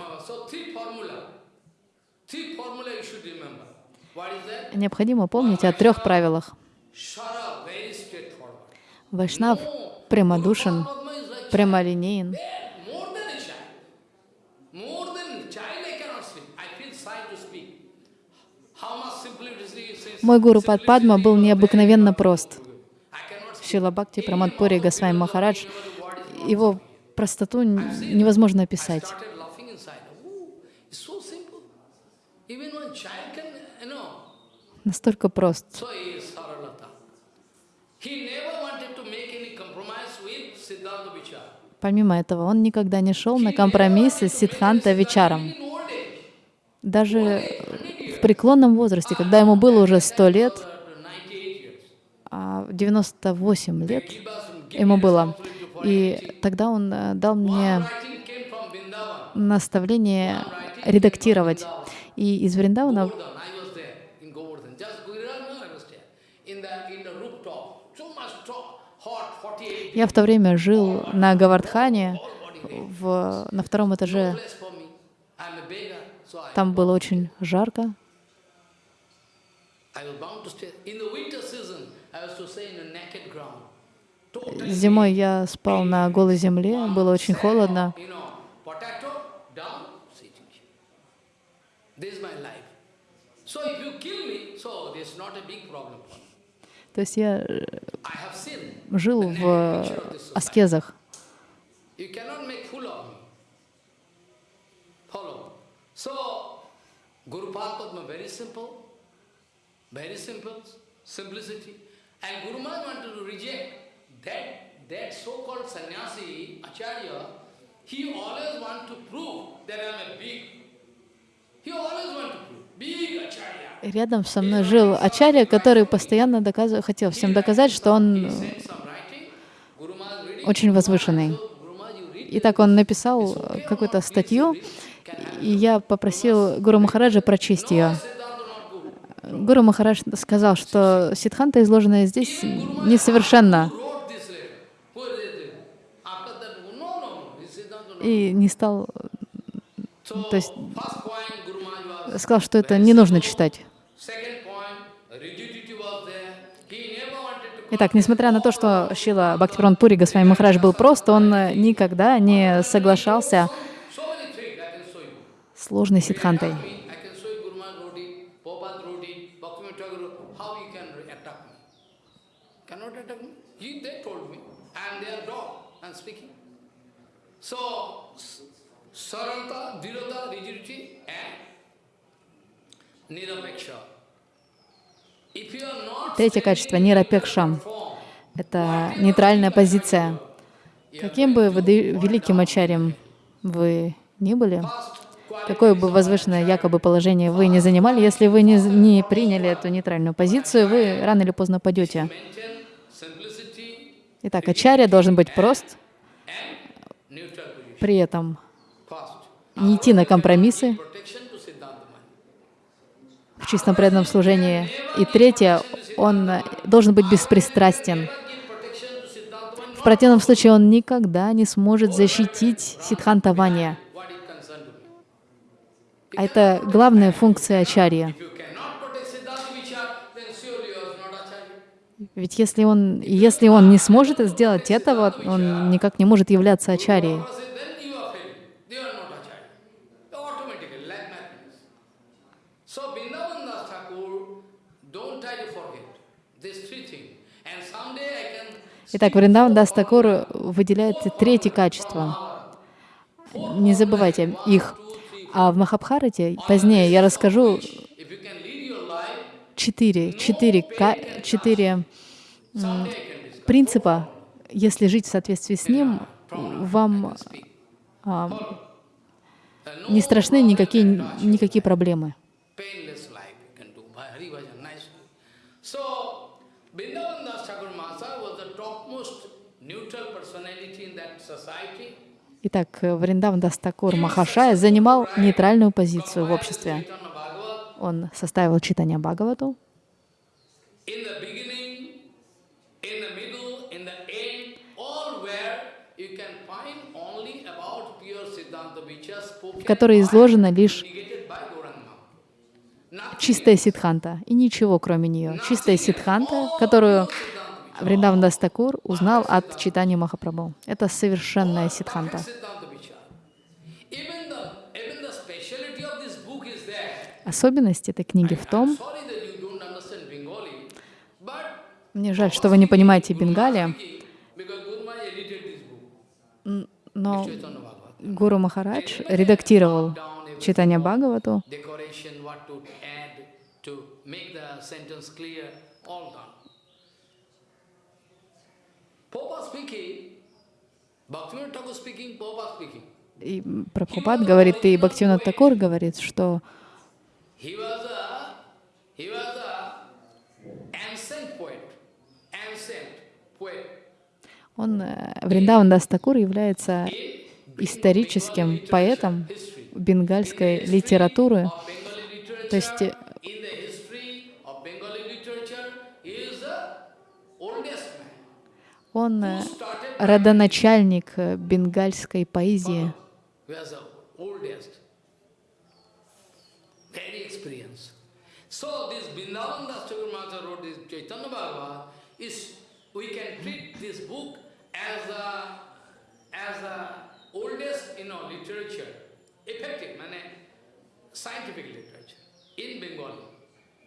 Необходимо помнить о трех правилах. Вайшнав прямодушен, прямолинеен. Мой гуру Падпадма был необыкновенно прост. Шила Бхакти Прамадпури Госвами Махарадж, его простоту невозможно описать. Настолько прост. Помимо этого, он никогда не шел на компромиссы с Сидханта Вичаром. Даже в преклонном возрасте, когда ему было уже 100 лет, 98 а лет ему было, и тогда он э, дал мне наставление редактировать. И из Вриндавана я в то время жил на Гавардхане, в, на втором этаже. Там было очень жарко. Зимой я спал на голой земле, было очень холодно. То есть я э, жил в аскезах. Guru Padma very simple, very simple, simplicity. And Guru Maharaj wanted to reject that, that so-called sannyasi, Acharya, he always want to prove that I am a big. He always want to prove. Рядом со мной жил Ачарья, который постоянно доказывал, хотел всем доказать, что он очень возвышенный. И так он написал какую-то статью, и я попросил Гуру Махараджа прочесть ее. Гуру Махарадж сказал, что Сидханта, изложенная здесь, несовершенна. И не стал... То есть сказал, что это не нужно читать. Итак, несмотря на то, что Шила Бхактиварон Пури Госвами Махарадж был прост, он никогда не соглашался сложной сидхантой. Третье качество — нирапекша. Это нейтральная позиция. Каким бы великим ачарем вы ни были, какое бы возвышенное якобы положение вы не занимали, если вы не, не приняли эту нейтральную позицию, вы рано или поздно падете. Итак, ачарья должен быть прост, при этом не идти на компромиссы в чистом преданном служении. И третье, он должен быть беспристрастен. В противном случае он никогда не сможет защитить сидхантавания. А это главная функция ачарья. Ведь если он, если он не сможет сделать этого, он никак не может являться ачарьей. Итак, Вриндаван Дастакур выделяет третье качество. Не забывайте их. А в Махабхарате позднее я расскажу четыре, четыре, четыре принципа. Если жить в соответствии с ним, вам а, не страшны никакие, никакие проблемы. Итак, Вриндаван Дастакур Махашая занимал нейтральную позицию в обществе. Он составил читание Бхагавату. в которой изложено лишь чистая сидханта и ничего кроме нее. Чистая сидханта, которую Вриндаван Дастакур узнал от читания Махапрабху. Это совершенная сидханта. Особенность этой книги в том, мне жаль, что вы не понимаете Бенгали, но Гуру Махарадж редактировал читание Бхагавату, и Прабхупад говорит, и Бхактивинат Такур говорит, что он, э, Вриндаван Дастакур, является историческим поэтом бенгальской литературы. То есть know literature, effective, mane, scientific literature in Bengali,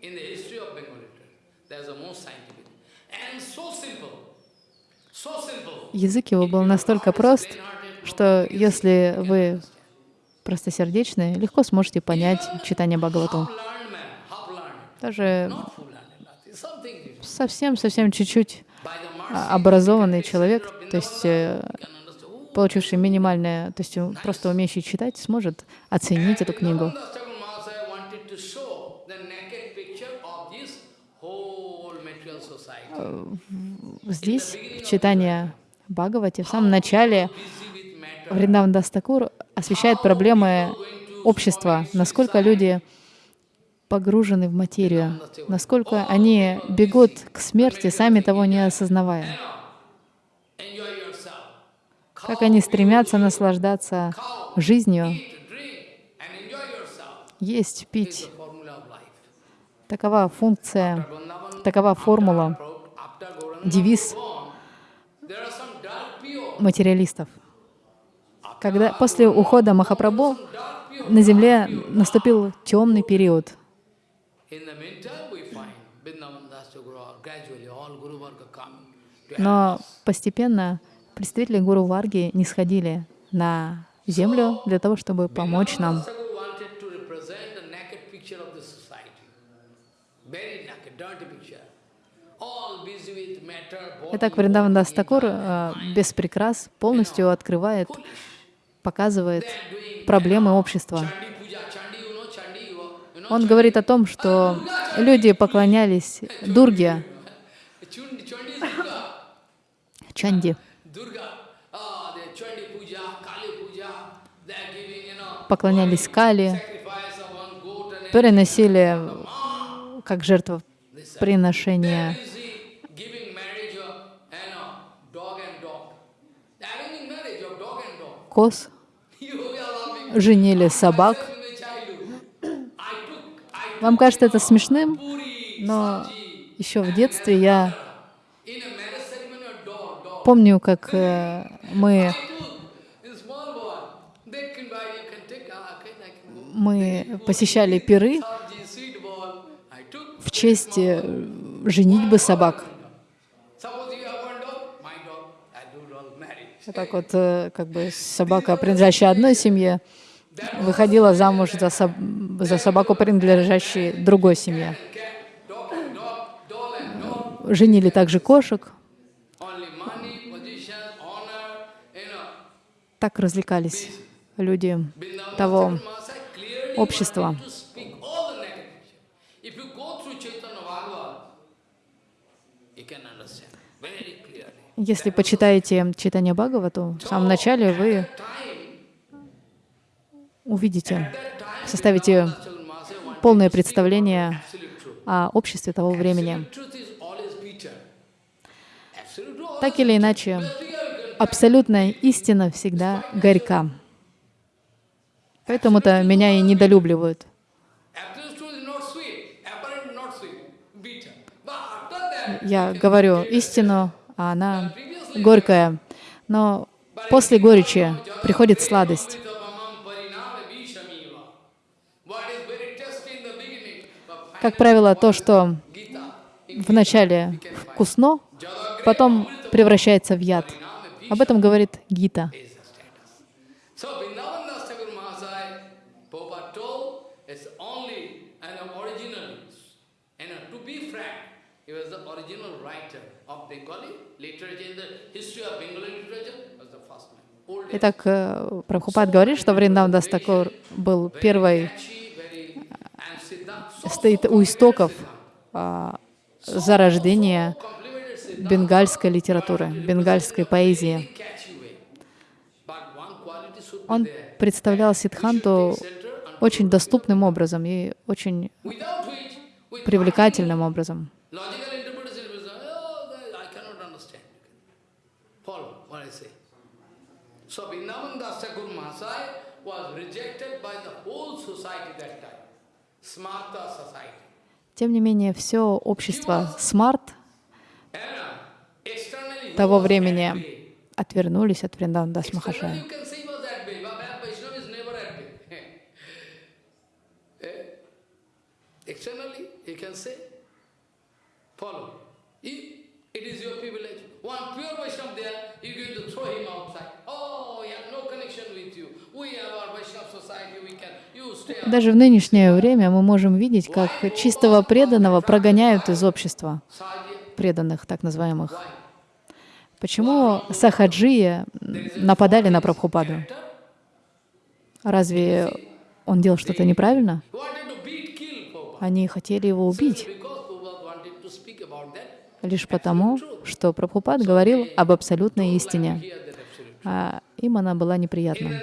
in the history of Bengali literature. There's the most scientific and so simple. Язык его был настолько прост, что если вы простосердечны, легко сможете понять читание Бхагавату. Даже совсем-совсем чуть-чуть а, образованный человек, то есть э, получивший минимальное, то есть просто умеющий читать, сможет оценить эту книгу. Здесь, в читании Бхагавати, в самом начале. Вриндаван Дастакур освещает проблемы общества, насколько люди погружены в материю, насколько они бегут к смерти, сами того не осознавая, как они стремятся наслаждаться жизнью, есть, пить. Такова функция, такова формула, девиз материалистов. Когда после ухода Махапрабху на земле наступил темный период, но постепенно представители Гуру Варги не сходили на землю для того, чтобы помочь нам. Thakur wanted to represent the naked picture of the society. Very naked, dirty picture. All busy with matter, body, Итак, Вриндаван Дас э, без прикрас полностью открывает, показывает проблемы общества. Он говорит о том, что люди поклонялись Дурге. Чанди, поклонялись Кали, переносили как жертвоприношение busy giving marriage of, you know, dog and dog. Arranging marriage of dog and dog. Коз, женили собак. Вам кажется это смешным, но еще в детстве я помню, как э, мы, ah, мы посещали пиры в честь э, женитьбы собак. Suppose you have one dog, my dog, I do dog marriage. Вот так вот, э, как бы собака, принадлежащая одной семье, выходила замуж за, соб- за собаку, принадлежащую другой семье. Женили также кошек, так развлекались люди того общества. wanted to speak all the naked picture. If you go through Chaitanya Bhagavad, you can understand very clearly. Если почитаете читание Бхагавату, в самом начале вы увидите, составите полное представление о обществе того времени. Так или иначе, абсолютная истина всегда горька. Поэтому-то меня и недолюбливают. Я говорю истину, а она горькая. Но после горечи приходит сладость. Как правило, то, что вначале вкусно, потом превращается в яд. Об этом говорит Гита. is the status. So Vrindavan Das Thakur Mahasaya, Prabhupada told, is only an original. And uh, to be frank, he was the original writer of Bengali literature. In the history of Bengali literature, was the first man. Old Итак, э, Прабхупад говорит, что Вриндаван Дастакур был первой, so стоит у истоков а, зарождения бенгальской литературы, бенгальской поэзии. Он представлял Сидханту очень доступным образом и очень привлекательным образом. Logical interpretation is, oh, that I cannot understand. Follow what I say. So Vrindavan Das Thakur Mahasaya was rejected by the whole society that time. Smarta society. Тем не менее, все общество смарт того времени отвернулись от Вриндавандас Махашая. Externally, you can say, follow. It is your privilege, one Даже в нынешнее время мы можем видеть, как чистого преданного прогоняют из общества преданных, так называемых. Почему сахаджи нападали на Прабхупаду? Разве он делал что-то неправильно? Они хотели его убить лишь потому, что Прабхупад говорил об абсолютной истине, а им она была неприятна.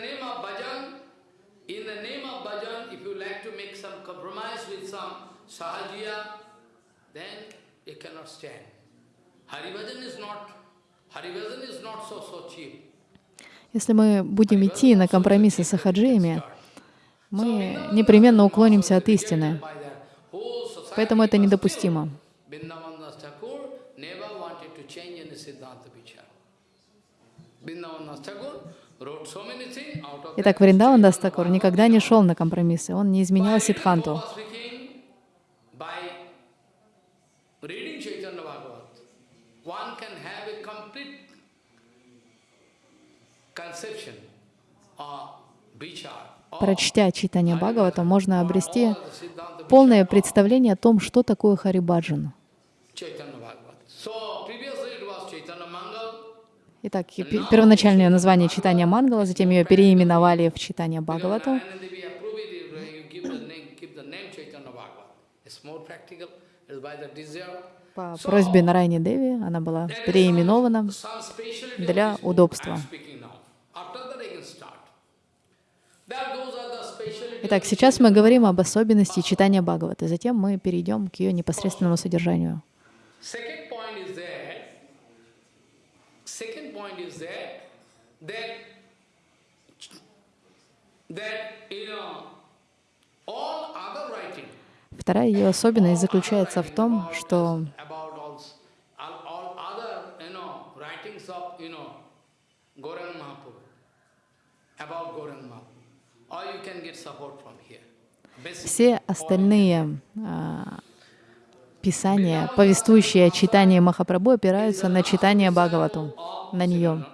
Если мы будем идти на компромиссы с ахаджиями, мы непременно уклонимся от истины. Поэтому это недопустимо. Итак, Вриндаван Дастакур никогда не шел на компромиссы, он не изменял Сидханту. Прочтя читание Бхагавата, можно обрести полное представление о том, что такое Харибаджан. Итак, первоначальное название читания Мангала, затем ее переименовали в читание Бхагавата. По просьбе Нарайни Деви она была переименована для удобства. Итак, сейчас мы говорим об особенности читания Бхагавата, затем мы перейдем к ее непосредственному содержанию. Вторая ее особенность заключается в том, что все остальные а, писания, повествующие о читании Махапрабху, опираются на читание Бхагавату, на нее.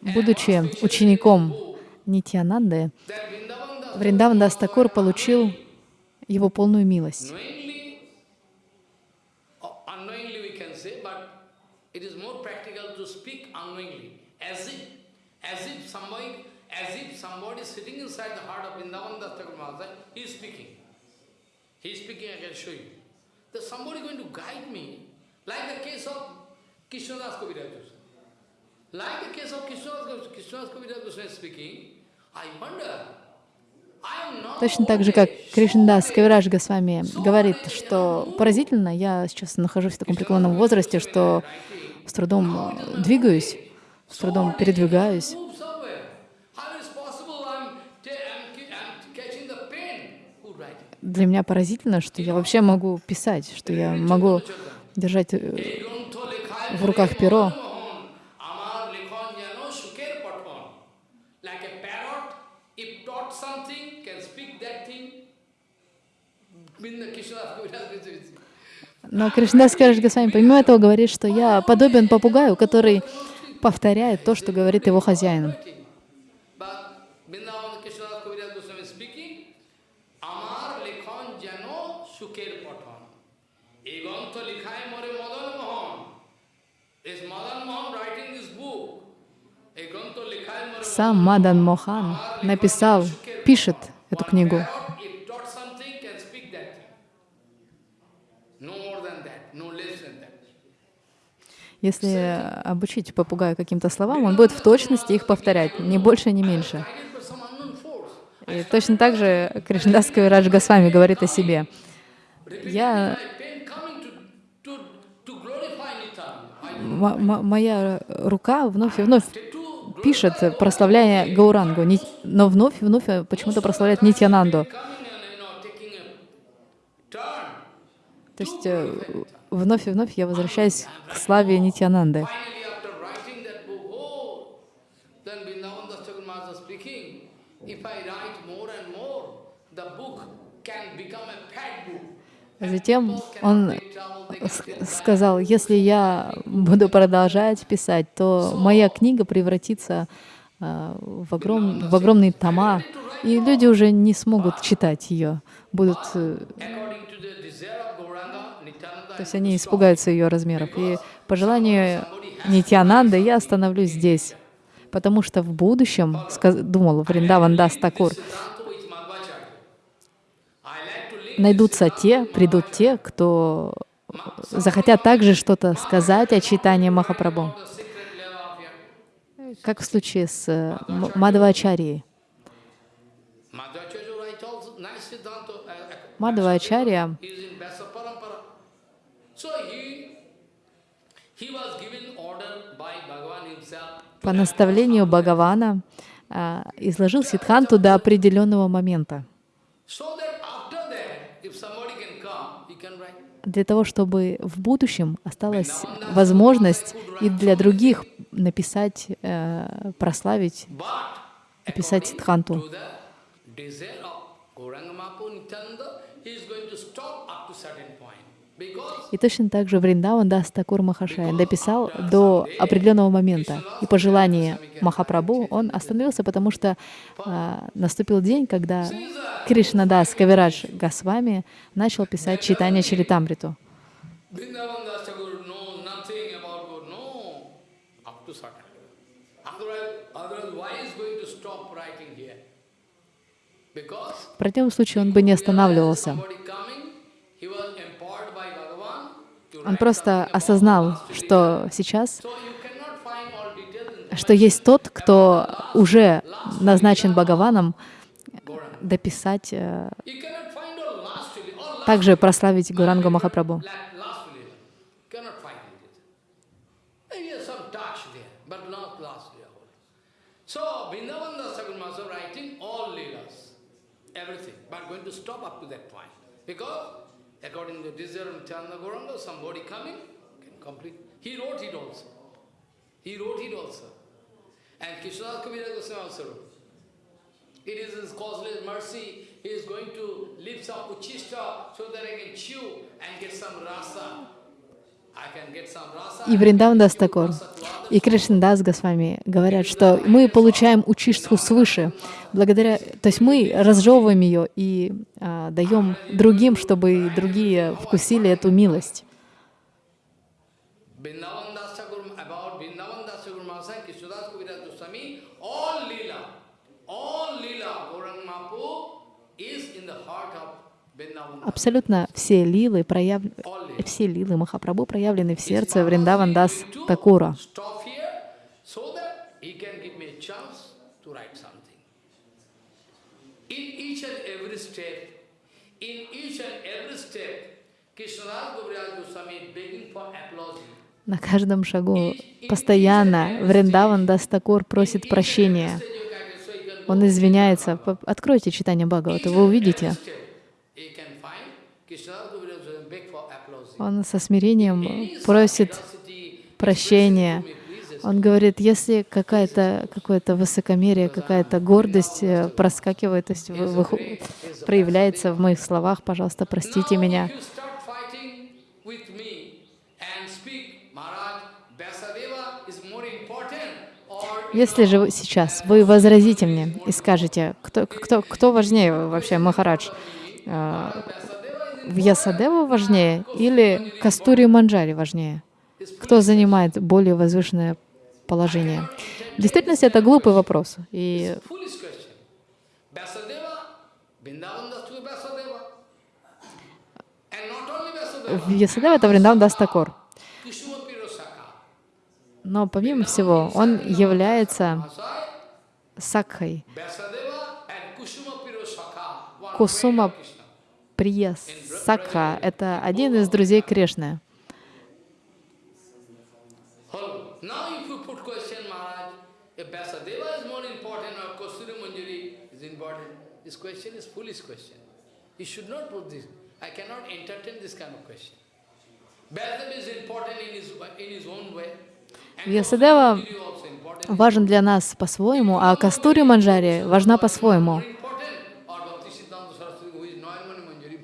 Будучи учеником Нитьянанды, Вриндаван Дастакур получил его полную милость. He is speaking, I can show you. There's somebody going to guide me, like the case of Krishnadas Kaviraj Goswami. Like the case of Krishnadas Kaviraj Goswami speaking, I wonder, Точно так же, как Кришндас Кавирадж Госвами говорит, что поразительно, я сейчас нахожусь в таком преклонном возрасте, что с трудом двигаюсь, с трудом передвигаюсь. Для меня поразительно, что я вообще могу писать, что я могу держать э, в руках перо. Но Кришнадас Караш Госвами помимо этого говорит, что я подобен попугаю, который повторяет то, что говорит его хозяин. Сам Мадан Мохан написал, пишет эту книгу. Если обучить попугая каким-то словам, он будет в точности их повторять, ни больше, ни меньше. И точно так же Кришнадас Кавирадж Госвами говорит о себе. Я моя рука вновь и вновь пишет, прославляя Гаурангу, но вновь и вновь почему-то прославляет Нитянанду. То есть э, вновь и вновь я возвращаюсь к славе Нитянанды. Затем он сказал, если я буду продолжать писать, то моя книга превратится а, в, огром, в огромные тома, и люди уже не смогут читать ее, будут... Э, то есть они испугаются ее размеров. И по желанию Нитянанды я остановлюсь здесь, потому что в будущем, думал Вриндаван Дас найдутся те, придут те, кто захотят также что-то сказать о читании Махапрабху. Как в случае с э, Мадхавачарией. Мадхавачарья по наставлению Бхагавана а, изложил Сидханту до определенного момента для того, чтобы в будущем осталась возможность и для других написать, э, прославить, описать Сидханту. И точно так же Вриндаван Дастакур Махашая дописал до определенного момента. И по желанию Махапрабху он остановился, потому что а, наступил день, когда Кришна Дас Кавирадж Госвами начал писать читание Чаритамриту. В противном случае он бы не останавливался. Он просто осознал, что сейчас, что есть тот, кто уже назначен Бхагаваном дописать, э, также прославить Гурангу Махапрабху. Because according to desire of Nityananda somebody coming can complete. He wrote it also. He wrote it also. And Krishnadas Kaviraj Goswami also wrote. It is his causeless mercy. He is going to leave some uchishta so that I can chew and get some rasa. И Вриндавандас Такор, и Кришнадас Госвами говорят, что мы получаем учишку свыше, благодаря, то есть мы разжевываем ее и а, даем другим, чтобы другие вкусили эту милость. Абсолютно все лилы, прояв... все лилы Махапрабху проявлены в сердце Вриндавандас Такура. На каждом шагу постоянно Вриндаван Дастакур просит прощения. Он извиняется. Откройте читание Бхагавата, вы увидите. Он со смирением просит прощения. Он говорит, если какая-то какое-то высокомерие, какая-то гордость э, проскакивает, то есть вы, вы, проявляется в моих словах, пожалуйста, простите меня. Если же сейчас вы возразите мне и скажете, кто, кто, кто важнее вообще, Махарадж, э, Вьясадева важнее или Кастури Манджари важнее? Кто занимает более возвышенное положение? В действительности это глупый вопрос. И Вьясадева — это Вриндаван Дастакор. Но помимо всего, он является сакхой. Кусума Прия Сакха — это один из друзей Кришны. if you put question, Maharaj, if Vyasadeva is more important or Kasturi Manjari is important, this question is foolish question. You should not put this. I cannot entertain this kind of question. Vyasadeva is important in his, in his own way. And Вьясадева Kasturi Manjari also important. важен для нас по-своему, а Кастури Манджари важна по-своему. More important or Bhakti Siddhanta Saraswati who is Noyamani Manjari.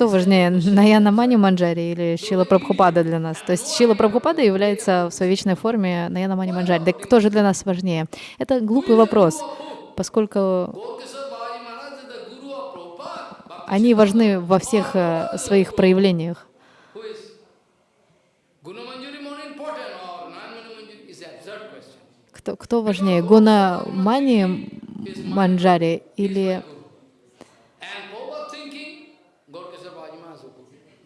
Кто важнее, Наяна Мани Манджари или Шила Прабхупада для нас? То есть Шила Прабхупада является в своей вечной форме Наяна Мани Манджари. Да кто же для нас важнее? Это глупый вопрос, поскольку они важны во всех э, своих проявлениях. Кто, кто важнее, Гуна Мани Манджари или And Prabhupada thinking, Gorkesar Bhajima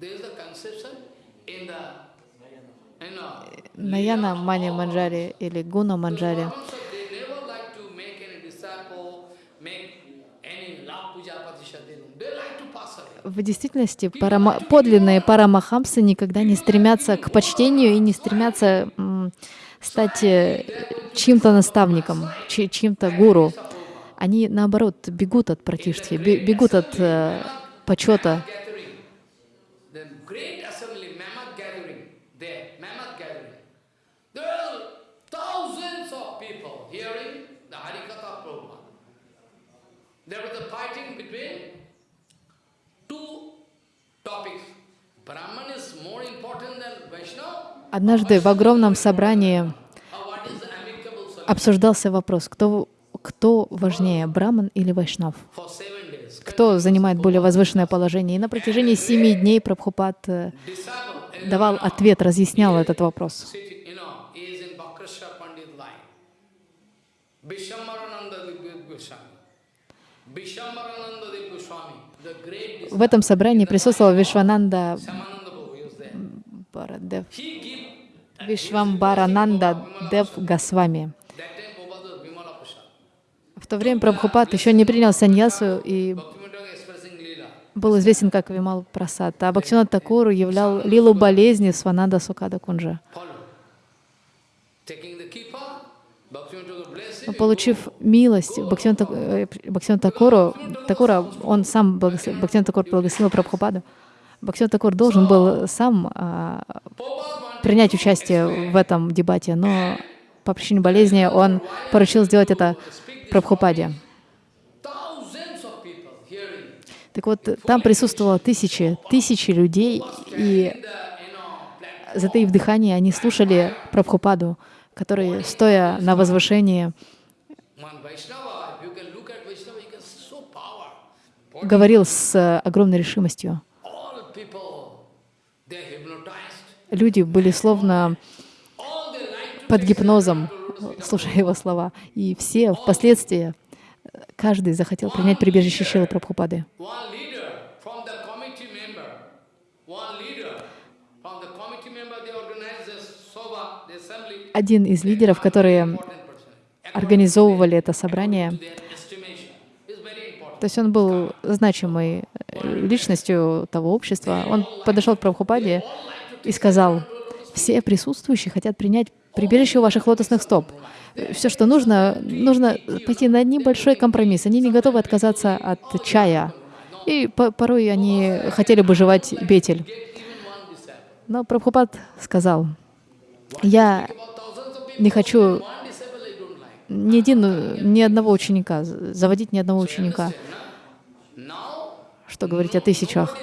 There is a conception in the, you know, Наяна Мани Манджари или Гуна Манджари? В действительности парама- подлинные парамахамсы никогда не стремятся к почтению и не стремятся стать э, чьим-то наставником, чьим-то гуру. Они, наоборот, бегут от пратиштхи, бе- бегут от э, почета. Gathering, the great assembly, Mammoth gathering, there, Mammoth gathering. There are thousands of people hearing the Harikatha of Prabhupada. There was a fighting between two topics. Brahman is more important than Vaishnava? Однажды в огромном собрании обсуждался вопрос, кто, кто важнее, браман или вайшнав? Кто занимает более возвышенное положение? И на протяжении семи дней Прабхупад э, давал ответ, разъяснял этот вопрос. sitting, you know, is in Bhakrasha Pandit line. Vishamarananda Dev Goswami. Vishamarananda Dev Goswami, the great В этом собрании присутствовал Вишвананда. Барадев, Вишвамбарананда Дев Госвами. В то время Прабхупад еще не принял саньясу и был известен как Вимал Прасад. А Бхактинат Такуру являл лилу болезни Свананда Сукада Кунджа. Follow. Taking the kippa, Bhaktivinoda bless Но him. Получив милость Бхактинат Так- э, Такуру, Такура, он сам Бхактинат Такур благословил Прабхупаду. Бхактинат Такур должен был сам а, принять участие в этом дебате, но по причине болезни он поручил сделать это Прабхупаде. Так вот, там присутствовало тысячи, тысячи людей, и затаив дыхание, они слушали Прабхупаду, который, стоя на возвышении, говорил с огромной решимостью. Люди были словно под гипнозом, слушая его слова. И все впоследствии, каждый захотел принять прибежище Шилы Прабхупады. one leader from the committee member, one leader from the committee member, they organize this soba, the assembly, Один из лидеров, которые организовывали это собрание. То есть он был значимой э, личностью того общества. Он подошел к Прабхупаде и сказал, все присутствующие хотят принять прибежище у ваших лотосных стоп. Все, что нужно, нужно пойти на небольшой компромисс. Они не готовы отказаться от чая. И по- порой они хотели бы жевать бетель. Но Прабхупад сказал, я не хочу ни, один, ни одного ученика, заводить ни одного ученика. Что говорить о тысячах?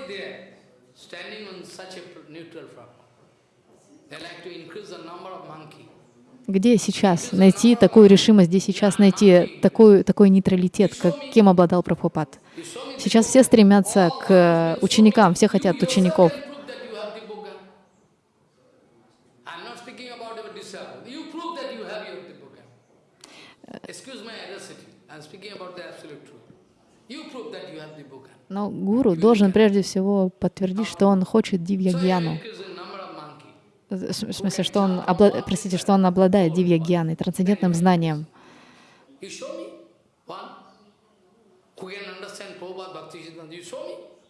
Где сейчас найти такую решимость, где сейчас найти такой, такой нейтралитет, каким обладал Прабхупад? Сейчас все стремятся к ученикам, все хотят учеников. proof that you have the Buddha. I'm not speaking about your disciple. You prove that you have your Buddha. Excuse my audacity. I'm speaking about the absolute truth. You prove that you have the Buddha. Но гуру должен прежде всего подтвердить, что он хочет дивья So you гьяну. increase the number of monkey. В смысле, что он, обла- простите, что он обладает дивья гьяной, трансцендентным знанием.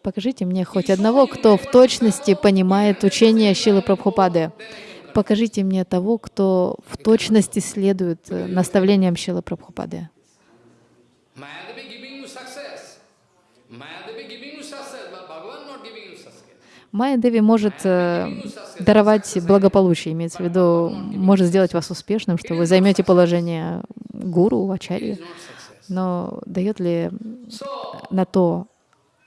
Покажите мне хоть одного, кто в точности понимает учение Шилы Прабхупады. покажите мне того, кто в точности следует э, наставлениям Шилы Прабхупады. Майя Деви может э, даровать благополучие, имеется в виду, может сделать вас успешным, что вы займете положение гуру, ачарьи, но дает ли на то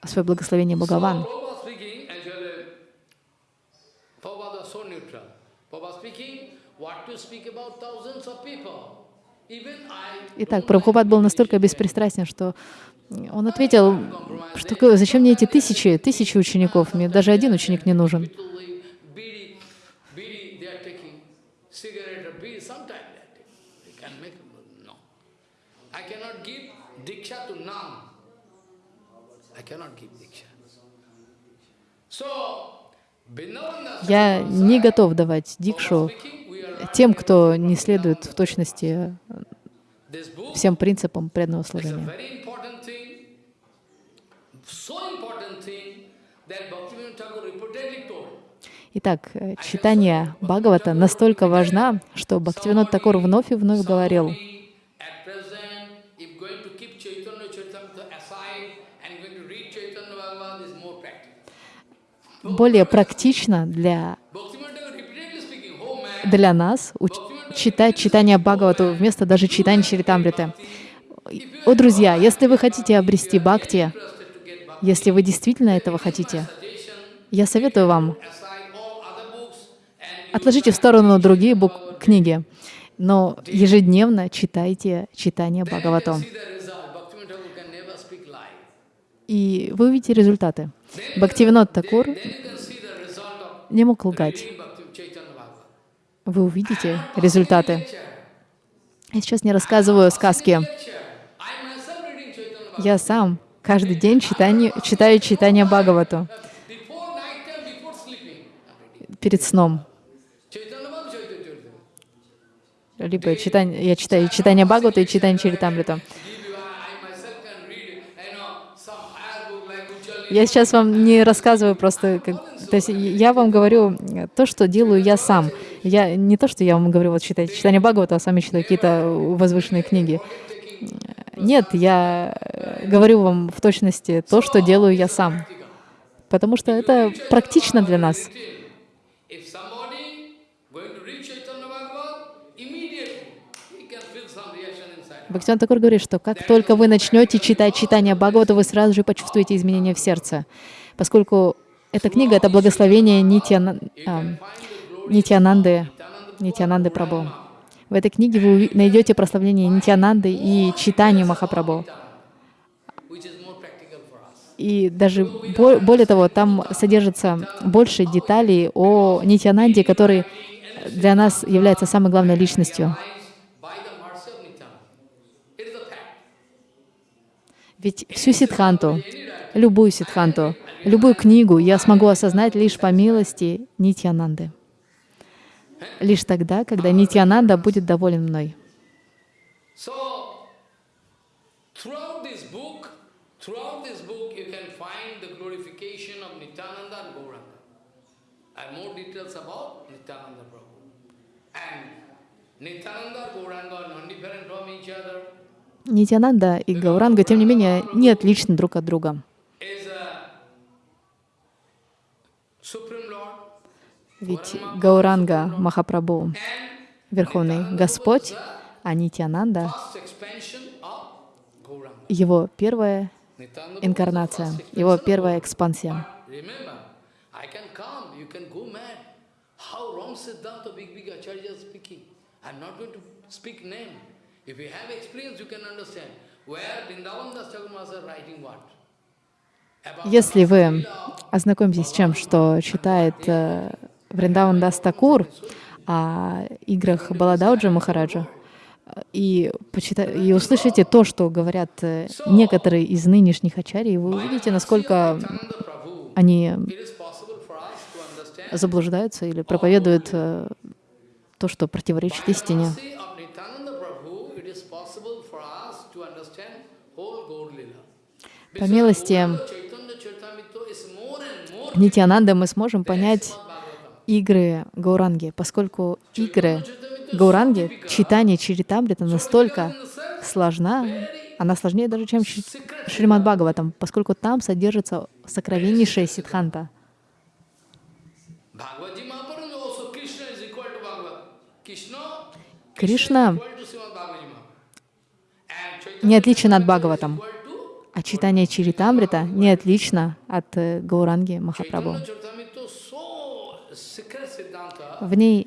свое благословение Бхагаван? Итак, Прабхупад был настолько беспристрастен, что он ответил, что зачем мне эти тысячи, тысячи учеников, мне даже один ученик не нужен. Я не готов давать дикшу тем, кто не следует в точности всем принципам преданного служения. Итак, э, читание Бхагавата настолько важна, что Бхактивинод Такур вновь и вновь говорил, более практично для, для нас читать читание Бхагавату вместо даже читания Чаритамриты. О, друзья, если вы хотите обрести бхакти, если вы действительно этого хотите, я советую вам, отложите в сторону другие книги, но ежедневно читайте читание Бхагаватам. И вы увидите результаты. Бхактивинод Такур не мог лгать. Вы увидите результаты. Я сейчас не рассказываю сказки. Я сам каждый день читание, читаю читание Бхагавату перед сном. Либо читание, я читаю читание Бхагавата и читание Чаритамрита. Я сейчас вам не рассказываю просто, как, то есть я вам говорю то, что делаю я сам. Я не то, что я вам говорю, вот читайте читание Бхагавата, а сами читаю какие-то возвышенные книги. Нет, я говорю вам в точности то, что делаю я сам. Потому что это практично для нас. Бхактиван Такур говорит, что как только вы начнете читать читание Бхагавата, вы сразу же почувствуете изменения в сердце, поскольку эта книга — это благословение Нитьяна, а, Прабhu. В этой книге вы найдете прославление Нитьянанды и читание Махапрабху. И даже более того, там содержится больше деталей о Нитьянанде, который для нас является самой главной личностью. Ведь всю ситханту, любую ситханту, любую книгу я смогу осознать лишь по милости Нитьянанды. Лишь тогда, когда Нитьянанда будет доволен мной. Nityananda, Gauranga non-different from each other. Нитянанда и Гауранга, тем не менее, не отличны друг от друга. Ведь Гауранга Махапрабху — Верховный Господь, а Нитянанда — его первая инкарнация, его первая экспансия. If you have experience, you can understand where Vrindavan Das Chakramas writing what. Если вы ознакомитесь с чем, что читает э, Вриндаван Дас Такур о играх Баладауджа Махараджа, и, почита... и услышите то, что говорят э, некоторые из нынешних ачарий, вы увидите, насколько они заблуждаются или проповедуют э, то, что противоречит истине. По милости Нитянанда мы сможем понять игры Гауранги, поскольку игры Гауранги, читание Чаритамрита настолько сложна, она сложнее даже, чем Шримад Бхагаватам, поскольку там содержится сокровеннейшая сидханта. Кришна не отличен от Бхагаватам, а читание Чаритамрита не отлично от э, Гауранги Махапрабху. В ней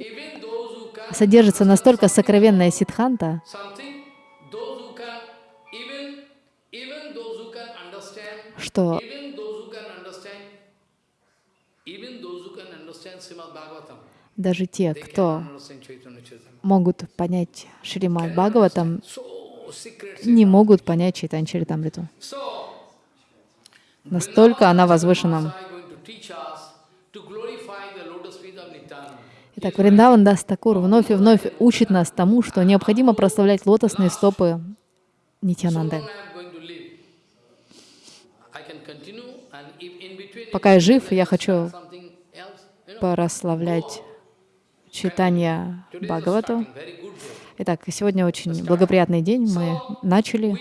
содержится настолько сокровенная сидханта, что даже те, кто могут понять Шримад Бхагаватам, не могут понять Чайтан Чаритамриту. Настолько она возвышена. Итак, Вриндаван Дастакур вновь и вновь учит нас тому, что необходимо прославлять лотосные стопы Нитянанды. Пока я жив, я хочу прославлять читание Бхагавату. Итак, сегодня очень благоприятный день. Мы начали.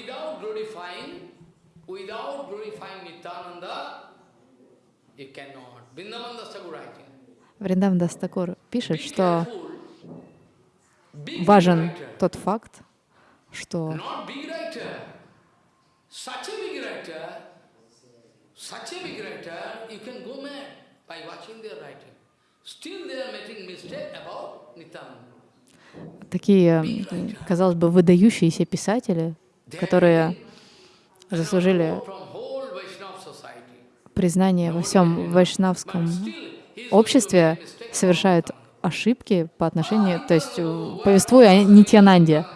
Вриндаван Дастакур пишет, что важен тот факт, что. Still they are making mistake about Nityananda. Такие, казалось бы, выдающиеся писатели, которые заслужили признание во всем вайшнавском обществе, совершают ошибки по отношению, то есть повествуя о Нитянанде.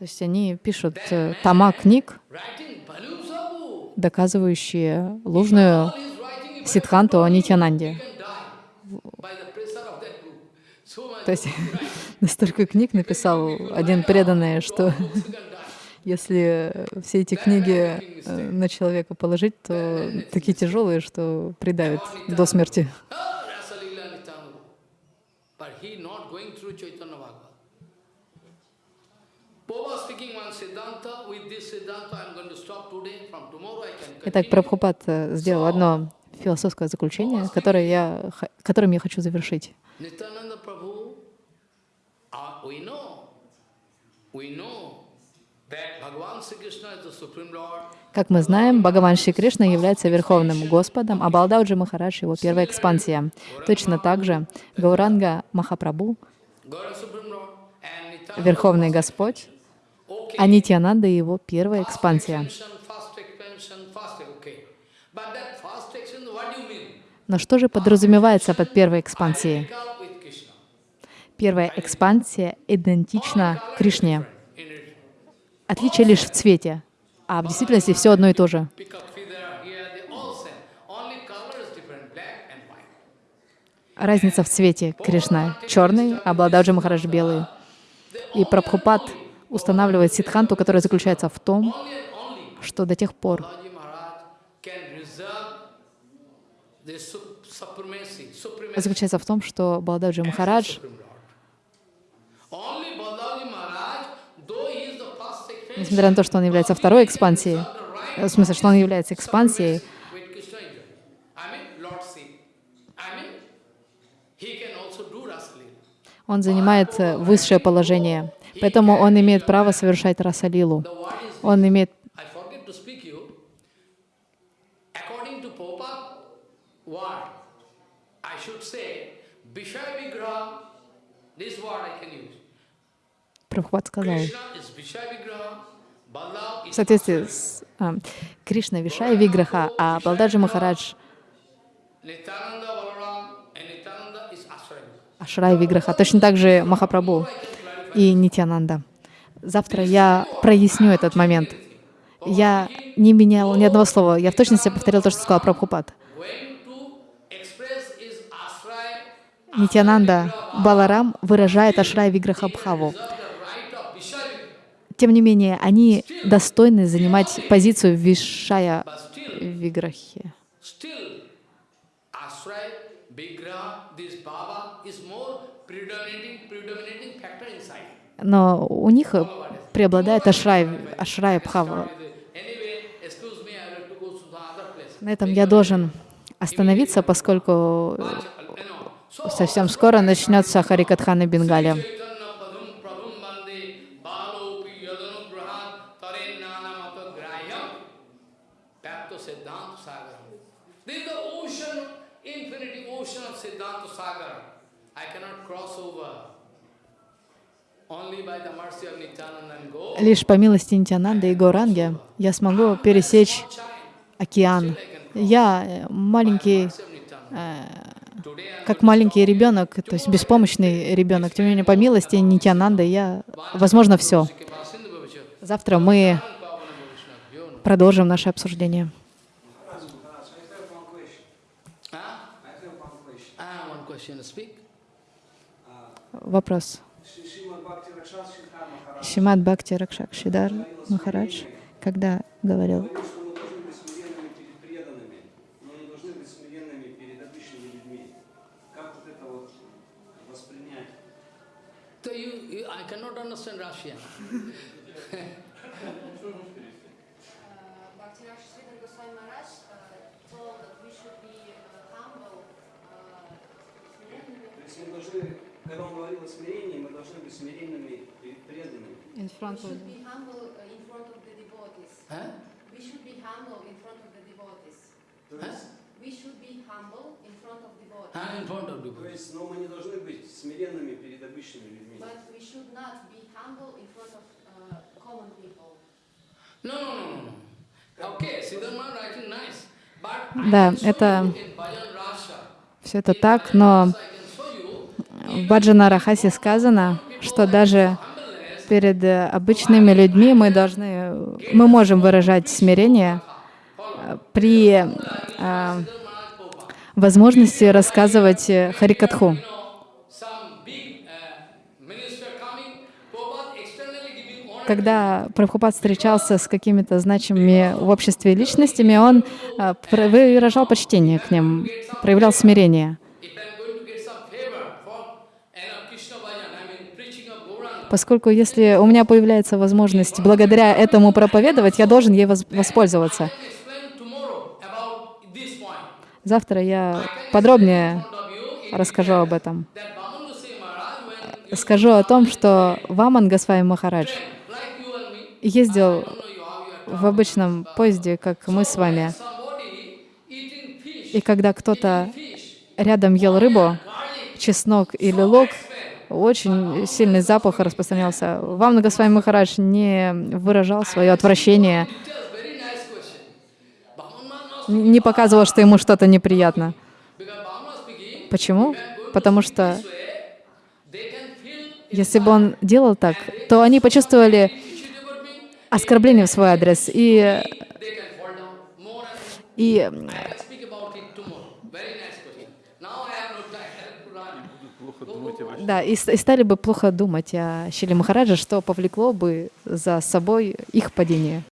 То есть они пишут э, тома книг, доказывающие ложную сидханту о Нитянанде. То есть (laughs) настолько книг написал один преданный, что (laughs) если все эти книги э, на человека положить, то такие тяжелые, что придавят до смерти. Итак, Прабхупад э, сделал одно философское заключение, которое я, которым я хочу завершить. Как мы знаем, Бхагаван Шри Кришна является Верховным Господом, а Балдауджи Махарадж — его первая экспансия. Точно так же Гауранга Махапрабху — Верховный Господь, а Нитьянанда — его первая экспансия. Но что же подразумевается под первой экспансией? Первая экспансия идентична Кришне. Отличие лишь в цвете, а в действительности все одно и то же. Разница в цвете Кришна черный, а Блададжи Махарадж белый. И Прабхупад устанавливает сидханту, которая заключается в том, что до тех пор, заключается в том, что Балададжи Махарадж несмотря на то, что он является второй экспансией, в смысле, что он является экспансией, он занимает высшее положение. Поэтому он имеет право совершать расалилу. Он имеет Прабхупад сказал, в соответствии с а, Кришна Вишай Виграха, а Балдаджи Махарадж Ашрай Виграха. Точно так же Махапрабху и Нитянанда. Завтра я проясню этот момент. Я не менял ни одного слова. Я в точности повторил то, что сказал Прабхупад. Нитянанда Баларам выражает Ашрай Виграха Бхаву. тем не менее, они достойны занимать позицию Вишая Виграхи. Ashray, Vigraha, this Baba is more Но у них преобладает Ашрай, Ашрай Бхава. На этом я должен остановиться, поскольку совсем скоро начнется Харикатхана Бенгалия. Chaitanya Padum Prabhum Bande Balopi Yadanugrahat Tarenana Grahyam Bhakta Siddhanta Sagar. This is the ocean, infinity ocean of Siddhanta Sagar. I cannot cross over. Only by the mercy of Nityananda and go. Лишь по милости Нитянанды и Горанги я смогу пересечь океан. Я э, маленький, э, как маленький ребенок, то есть беспомощный ребенок. Тем не менее, по милости Нитянанды я, возможно, все. Завтра мы продолжим наше обсуждение. Вопрос. Шри- Шримад Бхакти Ракшас Шридхар Махарадж Шимат Бхакти Ракшак Шидар Махарадж, когда говорил? So you, you, I cannot understand Russian. Мы должны, когда он говорил о смирении, мы должны быть смиренными преданными. We should be humble uh, in front of the devotees. Huh? We should be humble in front of the devotees. То есть, We should be humble in front of devotees. In front of то devotees. есть, но мы не должны быть смиренными перед обычными людьми. But we should not be humble in front of uh, common people. No, no, no, no. Okay, Siddharma writing nice. Да, это in все это так, но в Баджана Рахасе сказано, что даже перед э, обычными людьми мы должны, мы можем выражать смирение э, при э, возможности рассказывать э, Харикатху. Когда Прабхупад встречался с какими-то значимыми в обществе личностями, он выражал почтение к ним, проявлял смирение. If I'm going to get some favor for you know, Krishna Bhajan, I mean preaching of Gauranga, Поскольку если у меня появляется возможность благодаря этому проповедовать, я должен ей воспользоваться. Завтра я подробнее расскажу об этом. Скажу о том, что Ваман Госвами Махарадж ездил в обычном поезде, как мы с вами, и когда кто-то рядом ел рыбу, чеснок или лук, очень сильный запах распространялся. Ваман Госвами Махарадж не выражал свое отвращение, не показывал, что ему что-то неприятно. Почему? Потому что если бы он делал так, то они почувствовали оскорбление в свой адрес. И, и I can speak about it tomorrow. Very nice question. Now I have no time to run. Плохо думайте вообще. Да, и, и стали бы плохо думать о Шили Махараджа, что повлекло бы за собой их падение.